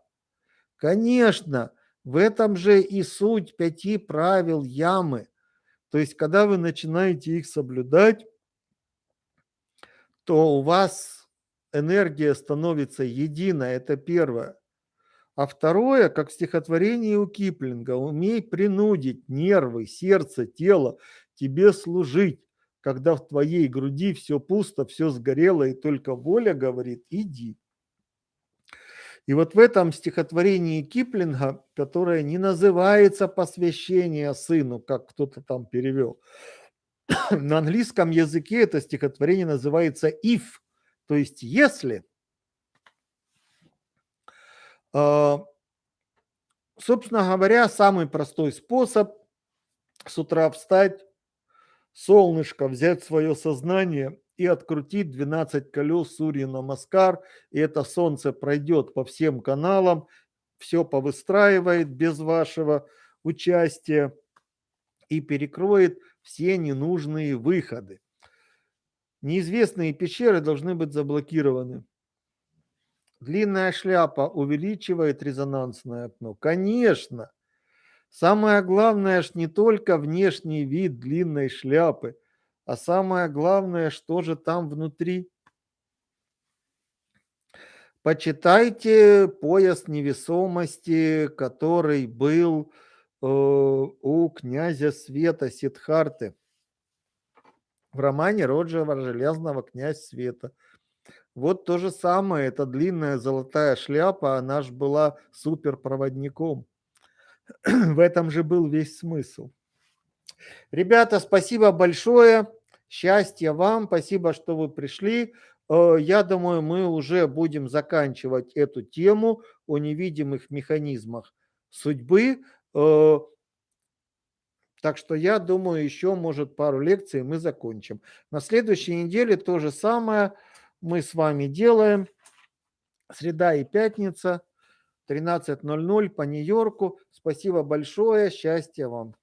конечно, в этом же и суть пяти правил ямы. То есть, когда вы начинаете их соблюдать, то у вас энергия становится единой, это первое. А второе, как в стихотворении у Киплинга, умей принудить нервы, сердце, тело тебе служить, когда в твоей груди все пусто, все сгорело, и только воля говорит, иди. И вот в этом стихотворении Киплинга, которое не называется «Посвящение сыну», как кто-то там перевел, на английском языке это стихотворение называется «if», то есть «если». А, собственно говоря, самый простой способ с утра встать, солнышко, взять свое сознание и открутить 12 колес Сурья Намаскар, и это солнце пройдет по всем каналам, все повыстраивает без вашего участия и перекроет все ненужные выходы. Неизвестные пещеры должны быть заблокированы. Длинная шляпа увеличивает резонансное окно. Конечно. Самое главное ж не только внешний вид длинной шляпы, а самое главное, что же там внутри. Почитайте пояс невесомости, который был э, у князя Света Сидхарты в романе Роджера Железного «Князь Света». Вот то же самое, эта длинная золотая шляпа, она же была суперпроводником. В этом же был весь смысл. Ребята, спасибо большое. Счастья вам. Спасибо, что вы пришли. Э, я думаю, мы уже будем заканчивать эту тему о невидимых механизмах судьбы. Так что я думаю, еще, может, пару лекций мы закончим. На следующей неделе то же самое – мы с вами делаем. Среда и пятница, 13.00 по Нью-Йорку. Спасибо большое, счастья вам.